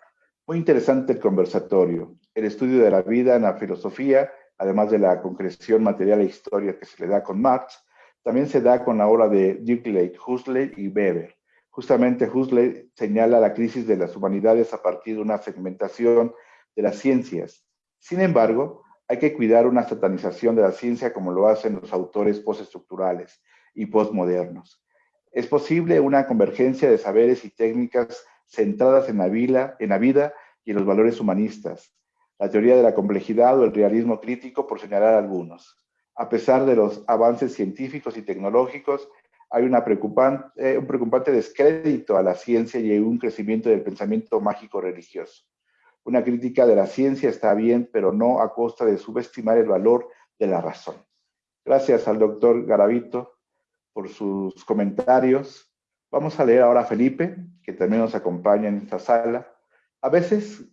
Muy interesante el conversatorio. El estudio de la vida en la filosofía, además de la concreción material e historia que se le da con Marx, también se da con la obra de Dirk Huxley y Weber. Justamente Huxley señala la crisis de las humanidades a partir de una segmentación de las ciencias, sin embargo, hay que cuidar una satanización de la ciencia como lo hacen los autores postestructurales y postmodernos. Es posible una convergencia de saberes y técnicas centradas en la, vida, en la vida y en los valores humanistas, la teoría de la complejidad o el realismo crítico, por señalar algunos. A pesar de los avances científicos y tecnológicos, hay preocupante, un preocupante descrédito a la ciencia y un crecimiento del pensamiento mágico religioso. Una crítica de la ciencia está bien, pero no a costa de subestimar el valor de la razón. Gracias al doctor Garavito por sus comentarios. Vamos a leer ahora a Felipe, que también nos acompaña en esta sala. A veces,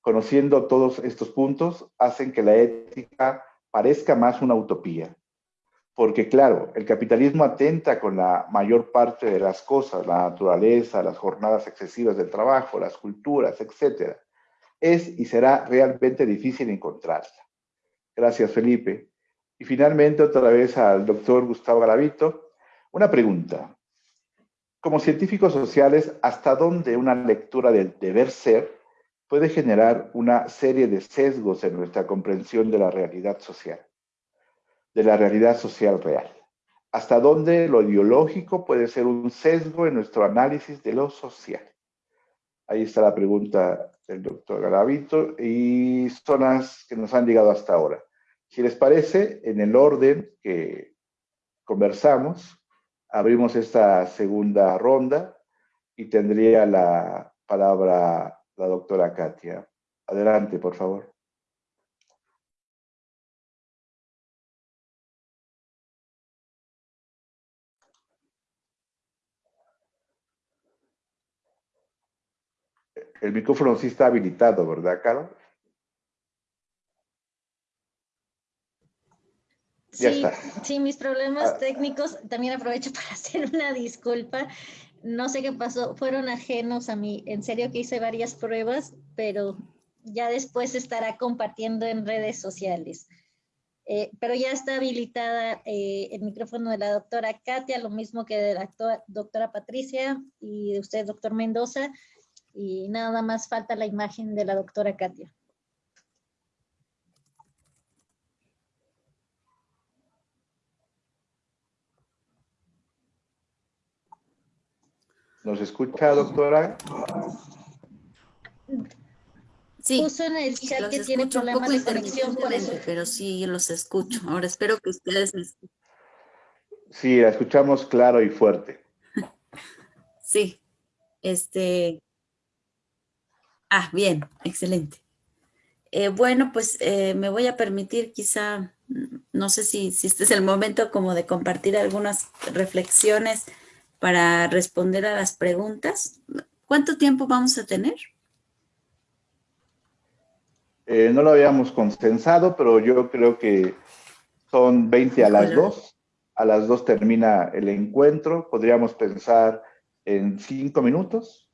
conociendo todos estos puntos, hacen que la ética parezca más una utopía. Porque claro, el capitalismo atenta con la mayor parte de las cosas, la naturaleza, las jornadas excesivas del trabajo, las culturas, etcétera es y será realmente difícil encontrarla. Gracias, Felipe. Y finalmente, otra vez al doctor Gustavo Garavito, una pregunta. Como científicos sociales, ¿hasta dónde una lectura del deber ser puede generar una serie de sesgos en nuestra comprensión de la realidad social, de la realidad social real? ¿Hasta dónde lo ideológico puede ser un sesgo en nuestro análisis de lo social? Ahí está la pregunta del doctor Garavito y zonas que nos han llegado hasta ahora. Si les parece, en el orden que conversamos, abrimos esta segunda ronda y tendría la palabra la doctora Katia. Adelante, por favor. El micrófono sí está habilitado, ¿verdad, Caro? Sí, está. sí, mis problemas ah. técnicos, también aprovecho para hacer una disculpa. No sé qué pasó, fueron ajenos a mí. En serio que hice varias pruebas, pero ya después estará compartiendo en redes sociales. Eh, pero ya está habilitada eh, el micrófono de la doctora Katia, lo mismo que de la doctora Patricia y de usted, doctor Mendoza. Y nada más falta la imagen de la doctora Katia. ¿Nos escucha, doctora? Sí, Puso en el chat que tiene problemas de conexión por eso. Pero sí los escucho. Ahora espero que ustedes me escuchen. Sí, la escuchamos claro y fuerte. sí. Este. Ah, bien, excelente. Eh, bueno, pues eh, me voy a permitir quizá, no sé si, si este es el momento como de compartir algunas reflexiones para responder a las preguntas. ¿Cuánto tiempo vamos a tener? Eh, no lo habíamos consensado, pero yo creo que son 20 a las 2. A las 2 termina el encuentro. Podríamos pensar en 5 minutos.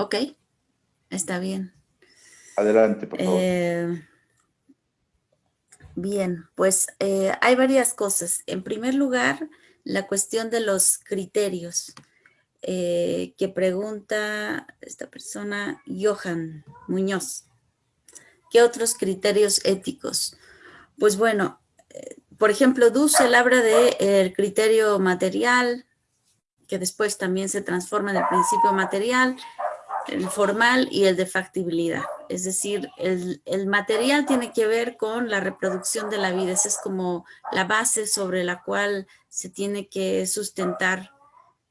Ok, está bien. Adelante, por favor. Eh, Bien, pues eh, hay varias cosas. En primer lugar, la cuestión de los criterios eh, que pregunta esta persona, Johan Muñoz. ¿Qué otros criterios éticos? Pues bueno, por ejemplo, Dussel habla del el criterio material, que después también se transforma en el principio material, el formal y el de factibilidad. Es decir, el, material tiene que ver con la reproducción de la vida. Esa es como la base sobre la cual se tiene que sustentar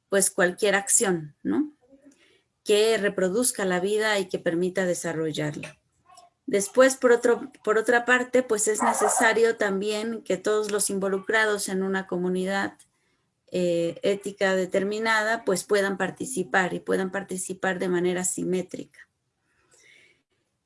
pues cualquier acción, ¿no? Que reproduzca la vida y que permita desarrollarla. Después, por, otro, por otra parte, pues es necesario también que todos los involucrados en una comunidad eh, ética determinada, pues puedan participar y puedan participar de manera simétrica.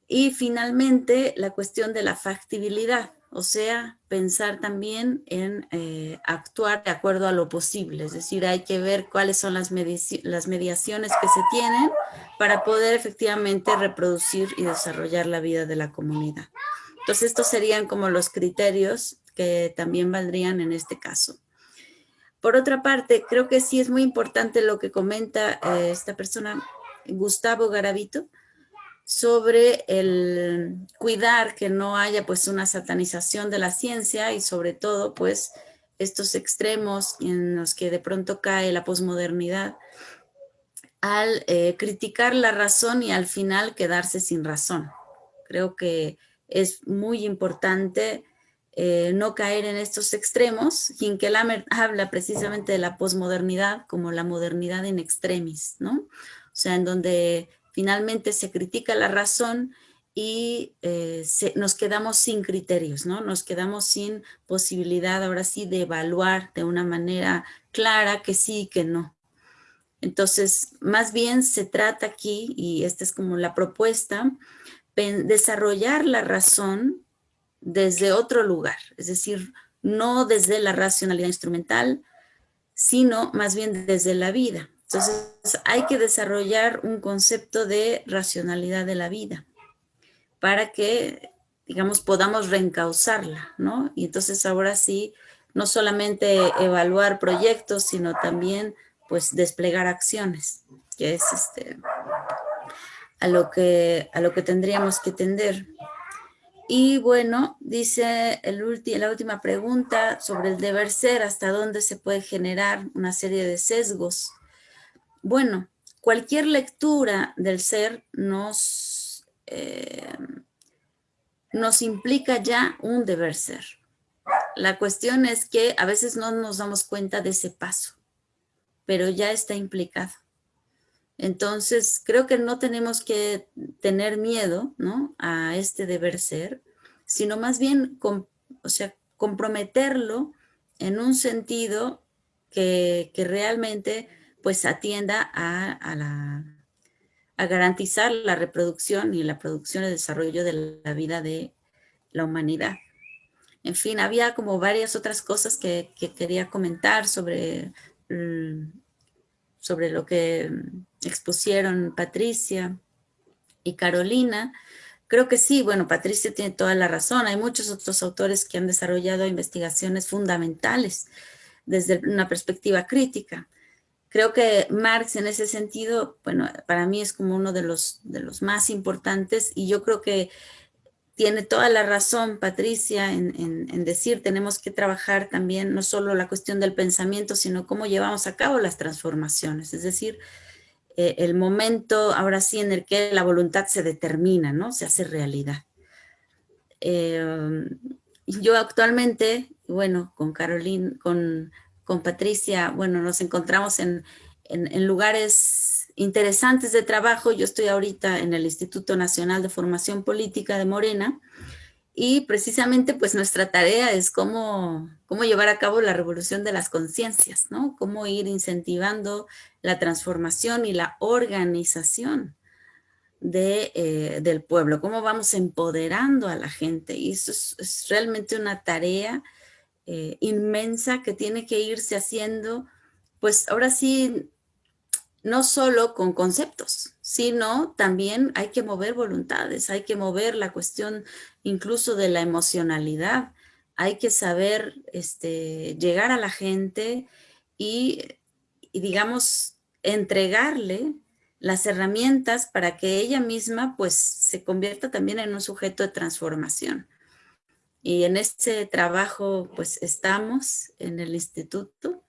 Y finalmente, la cuestión de la factibilidad, o sea, pensar también en eh, actuar de acuerdo a lo posible, es decir, hay que ver cuáles son las, las mediaciones que se tienen para poder efectivamente reproducir y desarrollar la vida de la comunidad. Entonces, estos serían como los criterios que también valdrían en este caso. Por otra parte, creo que sí es muy importante lo que comenta eh, esta persona, Gustavo Garavito, sobre el cuidar que no haya pues una satanización de la ciencia y sobre todo pues estos extremos en los que de pronto cae la posmodernidad al eh, criticar la razón y al final quedarse sin razón. Creo que es muy importante eh, no caer en estos extremos. Hinkelhammer habla precisamente de la posmodernidad como la modernidad en extremis, ¿no? O sea, en donde finalmente se critica la razón y eh, nos quedamos sin criterios, ¿no? Nos quedamos sin posibilidad ahora sí de evaluar de una manera clara que sí y que no. Entonces, más bien se trata aquí, y esta es como la propuesta, desarrollar la razón desde otro lugar, es decir, no desde la racionalidad instrumental, sino más bien desde la vida. Entonces hay que desarrollar un concepto de racionalidad de la vida para que, digamos, podamos reencauzarla, ¿no? Y entonces ahora sí, no solamente evaluar proyectos, sino también, pues, desplegar acciones, que es este, a, lo que, a lo que tendríamos que tender. Y bueno, dice el la última pregunta sobre el deber ser, hasta dónde se puede generar una serie de sesgos. Bueno, cualquier lectura del ser nos, eh, nos implica ya un deber ser. La cuestión es que a veces no nos damos cuenta de ese paso, pero ya está implicado. Entonces, creo que no tenemos que tener miedo ¿no? a este deber ser, sino más bien o sea, comprometerlo en un sentido que, realmente pues atienda a, a garantizar la reproducción y la producción y desarrollo de la vida de la humanidad. En fin, había como varias otras cosas que, quería comentar sobre, mm, sobre lo que expusieron Patricia y Carolina. Creo que sí, bueno, Patricia tiene toda la razón. Hay muchos otros autores que han desarrollado investigaciones fundamentales desde una perspectiva crítica. Creo que Marx en ese sentido, bueno, para mí es como uno de los, de los más importantes y yo creo que tiene toda la razón Patricia en, decir tenemos que trabajar también no solo la cuestión del pensamiento, sino cómo llevamos a cabo las transformaciones, es decir, eh, el momento ahora sí en el que la voluntad se determina, ¿no? Se hace realidad. Eh, yo actualmente, bueno, con Carolina, con, con Patricia, bueno, nos encontramos en, en lugares interesantes de trabajo. Yo estoy ahorita en el Instituto Nacional de Formación Política de Morena y precisamente pues nuestra tarea es cómo, cómo llevar a cabo la revolución de las conciencias, ¿no? Cómo ir incentivando la transformación y la organización de, eh, del pueblo, cómo vamos empoderando a la gente. Y eso es, realmente una tarea eh, inmensa que tiene que irse haciendo, pues ahora sí, no solo con conceptos, sino también hay que mover voluntades, hay que mover la cuestión incluso de la emocionalidad, hay que saber este, llegar a la gente y, digamos, entregarle las herramientas para que ella misma pues se convierta también en un sujeto de transformación. Y en este trabajo pues estamos en el instituto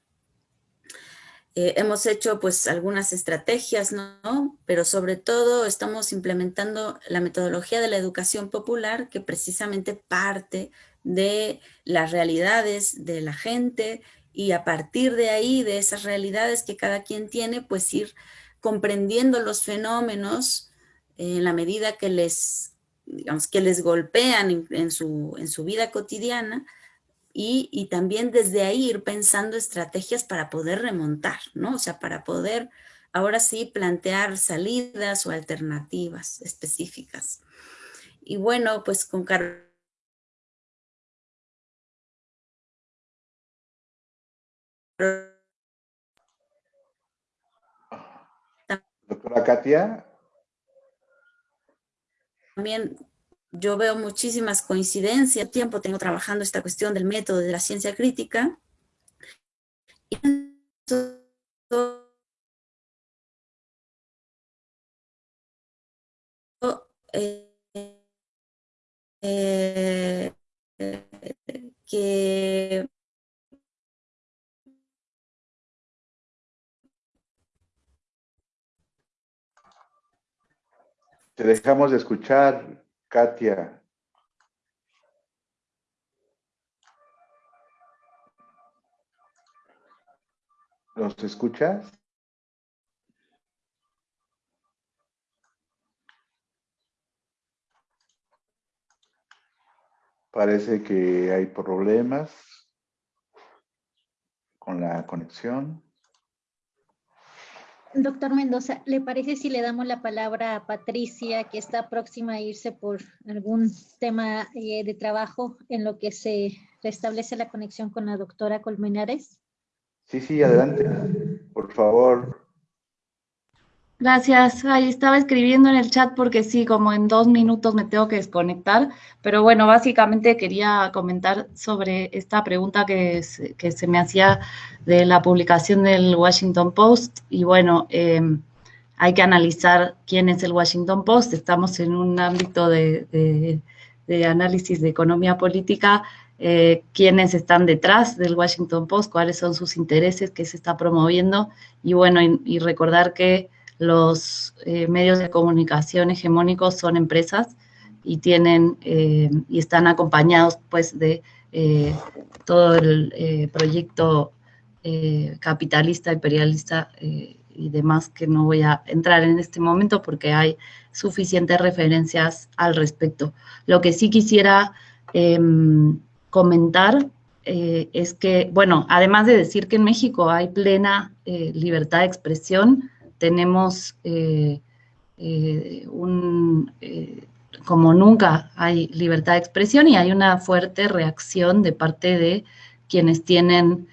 eh, hemos hecho pues algunas estrategias, ¿no? Pero sobre todo estamos implementando la metodología de la educación popular que precisamente parte de las realidades de la gente y a partir de ahí, de esas realidades que cada quien tiene, pues ir comprendiendo los fenómenos en la medida que les, digamos, que les golpean en, su, en su vida cotidiana, y, también desde ahí ir pensando estrategias para poder remontar, ¿no? O sea, para poder ahora sí plantear salidas o alternativas específicas. Y bueno, pues con Carlos. Doctora Katia. También yo veo muchísimas coincidencias. Tiempo tengo trabajando esta cuestión del método de la ciencia crítica. Que te dejamos de escuchar, Katia. ¿Nos escuchas? Parece que hay problemas con la conexión. Doctor Mendoza, ¿le parece si le damos la palabra a Patricia, que está próxima a irse por algún tema eh, de trabajo en lo que se restablece la conexión con la doctora Colmenares? Sí, sí, adelante. Por favor, Gracias. Ahí estaba escribiendo en el chat porque sí, como en dos minutos me tengo que desconectar, pero bueno, básicamente quería comentar sobre esta pregunta que, se me hacía de la publicación del Washington Post y bueno, em, hay que analizar quién es el Washington Post. Estamos en un ámbito de, análisis de economía política, eh, quiénes están detrás del Washington Post, cuáles son sus intereses, qué se está promoviendo y bueno, y recordar que los eh, medios de comunicación hegemónicos son empresas y tienen eh, y están acompañados pues de eh, todo el proyecto capitalista, imperialista y demás que no voy a entrar en este momento porque hay suficientes referencias al respecto. Lo que sí quisiera em, comentar es que, bueno, además de decir que en México hay plena libertad de expresión, tenemos un, como nunca hay libertad de expresión y hay una fuerte reacción de parte de quienes tienen,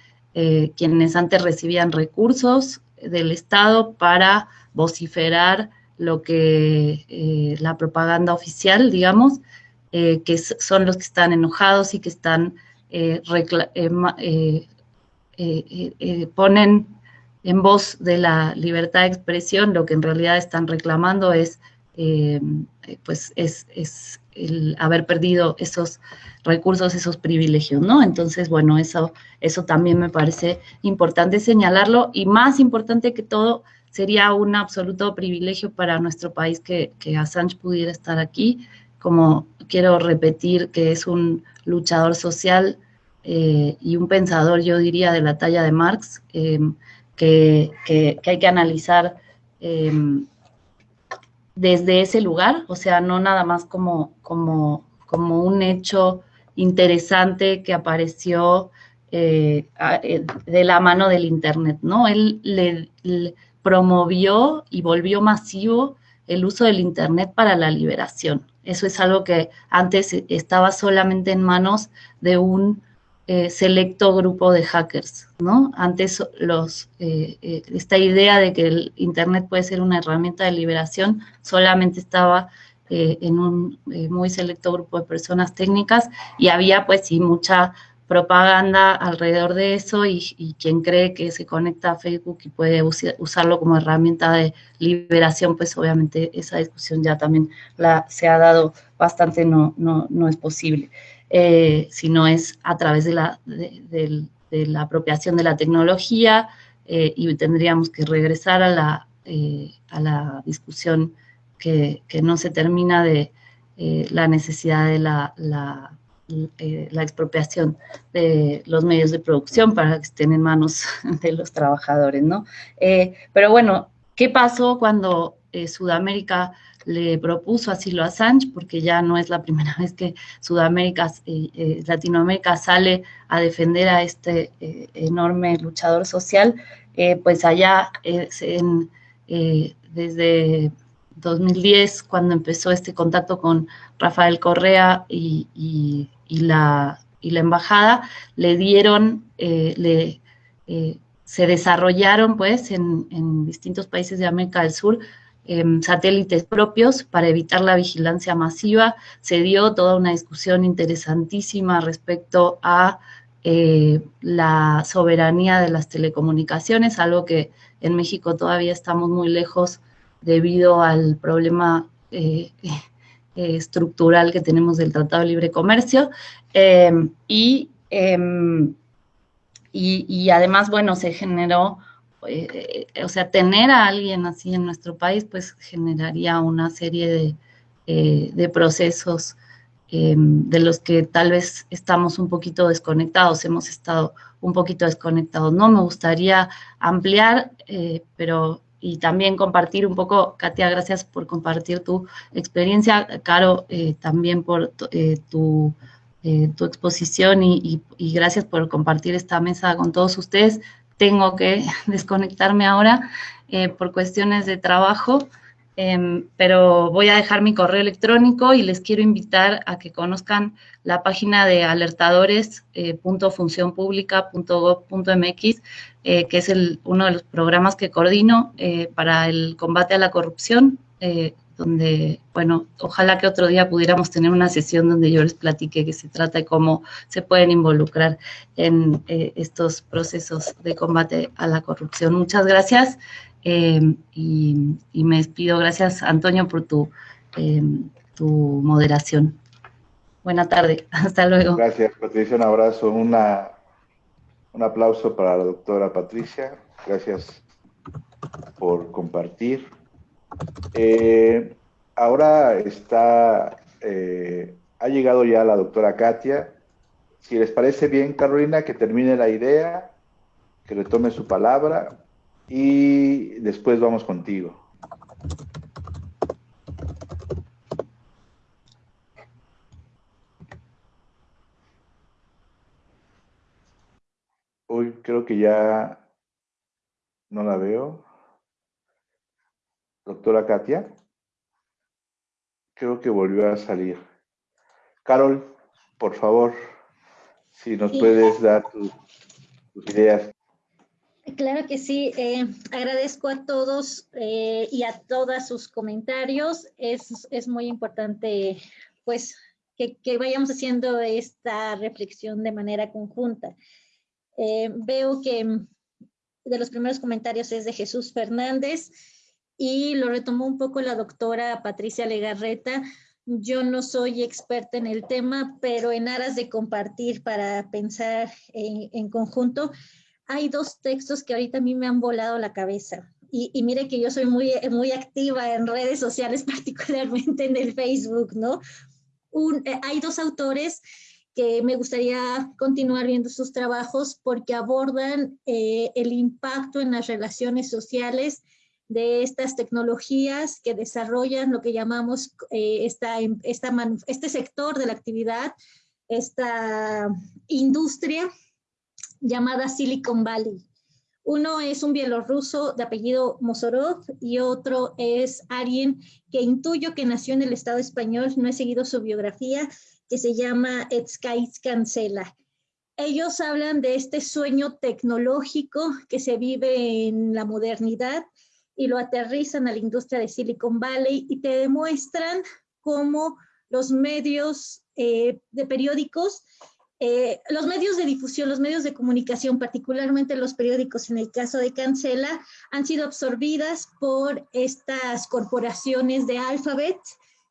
quienes antes recibían recursos del Estado para vociferar lo que la propaganda oficial, digamos, que son los que están enojados y que están eh, eh, eh, ponen en voz de la libertad de expresión, lo que en realidad están reclamando es, pues es, el haber perdido esos recursos, esos privilegios, ¿no? Entonces, bueno, eso, eso también me parece importante señalarlo y más importante que todo, sería un absoluto privilegio para nuestro país que, Assange pudiera estar aquí, como quiero repetir que es un luchador social eh, y un pensador, yo diría, de la talla de Marx, em, que, hay que analizar em, desde ese lugar, o sea, no nada más como, como, como un hecho interesante que apareció eh, eh, de la mano del Internet, ¿no? Él le, promovió y volvió masivo el uso del Internet para la liberación. Eso es algo que antes estaba solamente en manos de un eh, selecto grupo de hackers, ¿no? Antes los, eh, eh, esta idea de que el Internet puede ser una herramienta de liberación solamente estaba en un muy selecto grupo de personas técnicas y había pues sí mucha propaganda alrededor de eso y, quien cree que se conecta a Facebook y puede usarlo como herramienta de liberación, pues obviamente esa discusión ya también la, se ha dado bastante, no, no, no es posible. Eh, sino es a través de la, de, la apropiación de la tecnología eh, y tendríamos que regresar a la, eh, a la discusión que, no se termina de la necesidad de la, la, expropiación de los medios de producción para que estén en manos de los trabajadores, ¿no? pero bueno, ¿qué pasó cuando Sudamérica le propuso asilo a Assange, porque ya no es la primera vez que Sudamérica, eh, eh, Latinoamérica sale a defender a este eh, enorme luchador social, pues allá desde 2010, cuando empezó este contacto con Rafael Correa y, la, embajada, le dieron, le, se desarrollaron pues en distintos países de América del Sur Em, satélites propios para evitar la vigilancia masiva. Se dio toda una discusión interesantísima respecto a eh, la soberanía de las telecomunicaciones, algo que en México todavía estamos muy lejos debido al problema eh, eh, estructural que tenemos del Tratado de Libre Comercio. Em, y, em, y, y además, bueno, se generó eh, o sea, tener a alguien así en nuestro país, pues generaría una serie de, eh, procesos de los que tal vez estamos un poquito desconectados, hemos estado un poquito desconectados. No me gustaría ampliar, eh, pero y también compartir un poco, Katia, gracias por compartir tu experiencia, Caro, también por tu, tu exposición y, gracias por compartir esta mesa con todos ustedes tengo que desconectarme ahora eh, por cuestiones de trabajo, em, pero voy a dejar mi correo electrónico y les quiero invitar a que conozcan la página de alertadores.funcionpublica.gov.mx, eh, eh, que es uno de los programas que coordino para el combate a la corrupción donde, bueno, ojalá que otro día pudiéramos tener una sesión donde yo les platique que se trata de cómo se pueden involucrar en eh, estos procesos de combate a la corrupción. Muchas gracias em, y, me despido. Gracias, Antonio, por tu, em, tu moderación. Buena tarde, hasta luego. Gracias, Patricia, un abrazo, una, un aplauso para la doctora Patricia. Gracias por compartir. Eh, ahora está, eh, ha llegado ya la doctora Katia. Si les parece bien, Carolina, que termine la idea, que retome su palabra y después vamos contigo. Uy, creo que ya no la veo. Doctora Katia. Creo que volvió a salir. Carol, por favor, si nos puedes dar tus, ideas. Claro que sí. Eh, agradezco a todos eh, y a todas sus comentarios. Es, es muy importante, pues, que, que, vayamos haciendo esta reflexión de manera conjunta. Eh, veo que de los primeros comentarios es de Jesús Fernández y lo retomó un poco la doctora Patricia Legarreta. Yo no soy experta en el tema, pero en aras de compartir para pensar en, conjunto, hay dos textos que ahorita a mí me han volado la cabeza. Y, mire que yo soy muy, muy activa en redes sociales, particularmente en el Facebook, ¿no? Eh, hay dos autores que me gustaría continuar viendo sus trabajos porque abordan eh, el impacto en las relaciones sociales de estas tecnologías que desarrollan lo que llamamos eh, esta, esta este sector de la actividad, esta industria llamada Silicon Valley. Uno es un bielorruso de apellido Mosorov y otro es alguien que intuyo que nació en el Estado español, no he seguido su biografía, que se llama Etskais Cancela. Ellos hablan de este sueño tecnológico que se vive en la modernidad y lo aterrizan a la industria de Silicon Valley y te demuestran cómo los medios eh, de periódicos, eh, los medios de difusión, los medios de comunicación, particularmente los periódicos en el caso de Cancela, han sido absorbidas por estas corporaciones de Alphabet,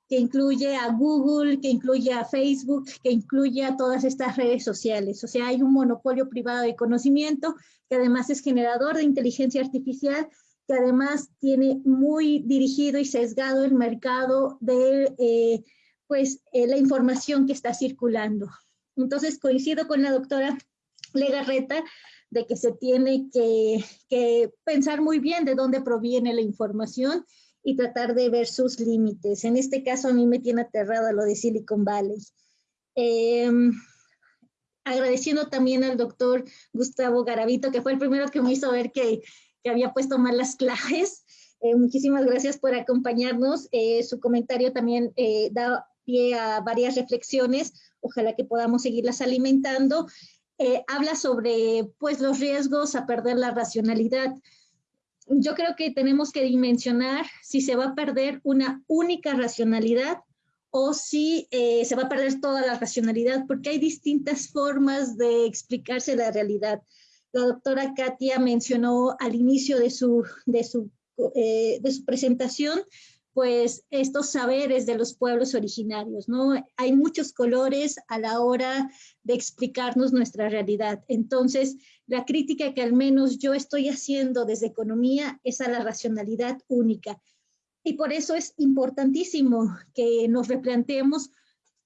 que incluye a Google, que incluye a Facebook, que incluye a todas estas redes sociales. O sea, hay un monopolio privado de conocimiento que además es generador de inteligencia artificial, que además tiene muy dirigido y sesgado el mercado de eh, pues, eh, la información que está circulando. Entonces, coincido con la doctora Legarreta de que se tiene que, que pensar muy bien de dónde proviene la información y tratar de ver sus límites. En este caso a mí me tiene aterrada lo de Silicon Valley. Em, agradeciendo también al doctor Gustavo Garavito, que fue el primero que me hizo ver que, que había puesto mal las claves. Eh, muchísimas gracias por acompañarnos. Eh, su comentario también eh, da pie a varias reflexiones. Ojalá que podamos seguirlas alimentando. habla sobre pues, los riesgos a perder la racionalidad yo creo que tenemos que dimensionar si se va a perder una única racionalidad o si eh, se va a perder toda la racionalidad, porque hay distintas formas de explicarse la realidad. La doctora Katia mencionó al inicio de su, de su, eh, de su presentación pues estos saberes de los pueblos originarios, ¿no? Hay muchos colores a la hora de explicarnos nuestra realidad. Entonces, la crítica que al menos yo estoy haciendo desde economía es a la racionalidad única. Y por eso es importantísimo que nos replanteemos,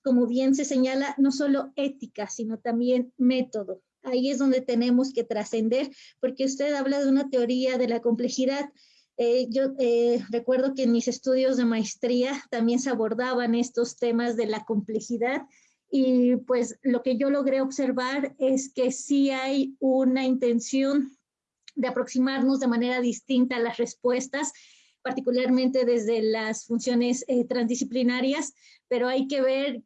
como bien se señala, no solo ética, sino también método. Ahí es donde tenemos que trascender, porque usted habla de una teoría de la complejidad, eh, yo eh, recuerdo que en mis estudios de maestría también se abordaban estos temas de la complejidad y pues lo que yo logré observar es que sí hay una intención de aproximarnos de manera distinta a las respuestas, particularmente desde las funciones eh, transdisciplinarias, pero hay que ver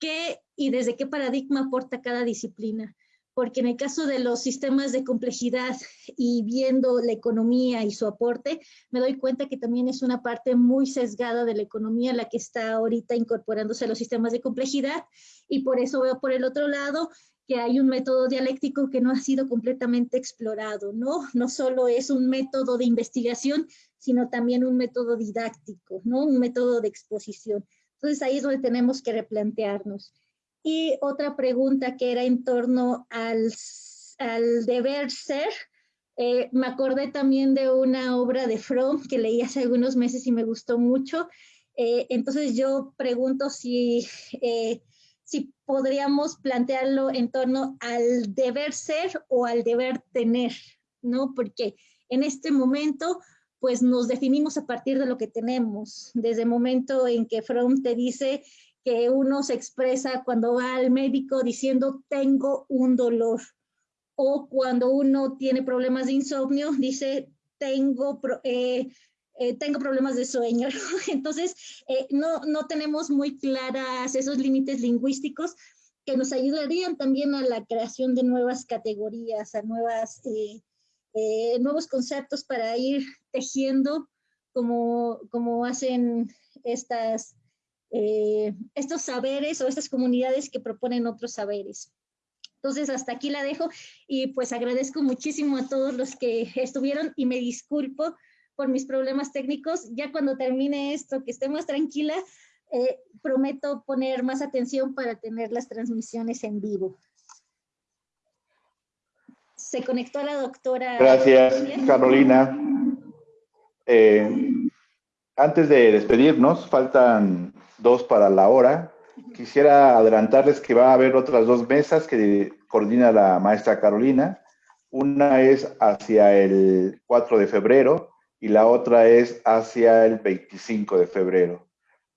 qué y desde qué paradigma aporta cada disciplina porque en el caso de los sistemas de complejidad y viendo la economía y su aporte, me doy cuenta que también es una parte muy sesgada de la economía la que está ahorita incorporándose a los sistemas de complejidad y por eso veo por el otro lado que hay un método dialéctico que no ha sido completamente explorado, ¿no? No solo es un método de investigación, sino también un método didáctico, ¿no? Un método de exposición. Entonces ahí es donde tenemos que replantearnos. Y otra pregunta que era en torno al, deber ser, eh, me acordé también de una obra de Fromm que leí hace algunos meses y me gustó mucho. Eh, entonces yo pregunto si, eh, si podríamos plantearlo en torno al deber ser o al deber tener, ¿no? Porque en este momento pues nos definimos a partir de lo que tenemos. Desde el momento en que Fromm te dice que uno se expresa cuando va al médico diciendo tengo un dolor o cuando uno tiene problemas de insomnio, dice, tengo, eh, eh, tengo problemas de sueño. Entonces, eh, no, no tenemos muy claras esos límites lingüísticos que nos ayudarían también a la creación de nuevas categorías, a nuevas, nuevos conceptos para ir tejiendo como, como hacen estas, estos saberes o estas comunidades que proponen otros saberes. Entonces, hasta aquí la dejo y pues agradezco muchísimo a todos los que estuvieron y me disculpo por mis problemas técnicos. Ya cuando termine esto, que esté más tranquila, eh, prometo poner más atención para tener las transmisiones en vivo. Se conectó la doctora. Gracias, Carolina. Eh, antes de despedirnos, faltan dos para la hora. Quisiera adelantarles que va a haber otras dos mesas que coordina la maestra Carolina. Una es hacia el 4 de febrero y la otra es hacia el 25 de febrero.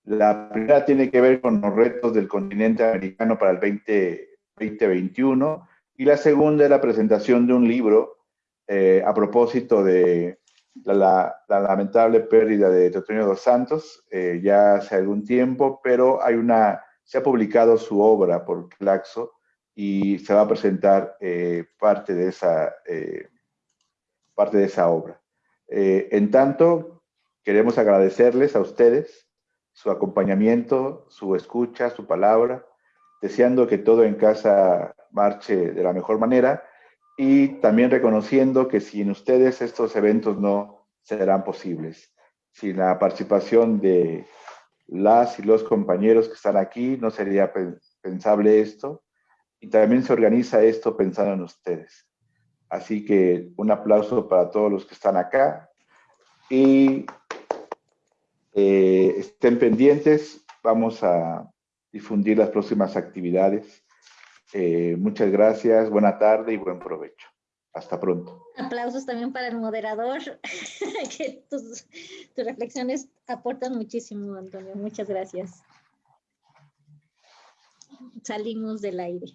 La primera tiene que ver con los retos del continente americano para el 2021 y la segunda es la presentación de un libro eh, a propósito de la, lamentable pérdida de Teotonio dos Santos eh, ya hace algún tiempo, pero hay una se ha publicado su obra por Claxo y se va a presentar eh, parte, de esa, eh, parte de esa obra. En tanto, queremos agradecerles a ustedes su acompañamiento, su escucha, su palabra, deseando que todo en casa marche de la mejor manera y también reconociendo que sin ustedes estos eventos no serán posibles. Sin la participación de las y los compañeros que están aquí, no sería pensable esto. Y también se organiza esto pensando en ustedes. Así que un aplauso para todos los que están acá. Y eh, estén pendientes, vamos a difundir las próximas actividades. Eh, muchas gracias, buena tarde y buen provecho. Hasta pronto. Aplausos también para el moderador, que tus, reflexiones aportan muchísimo, Antonio. Muchas gracias. Salimos del aire.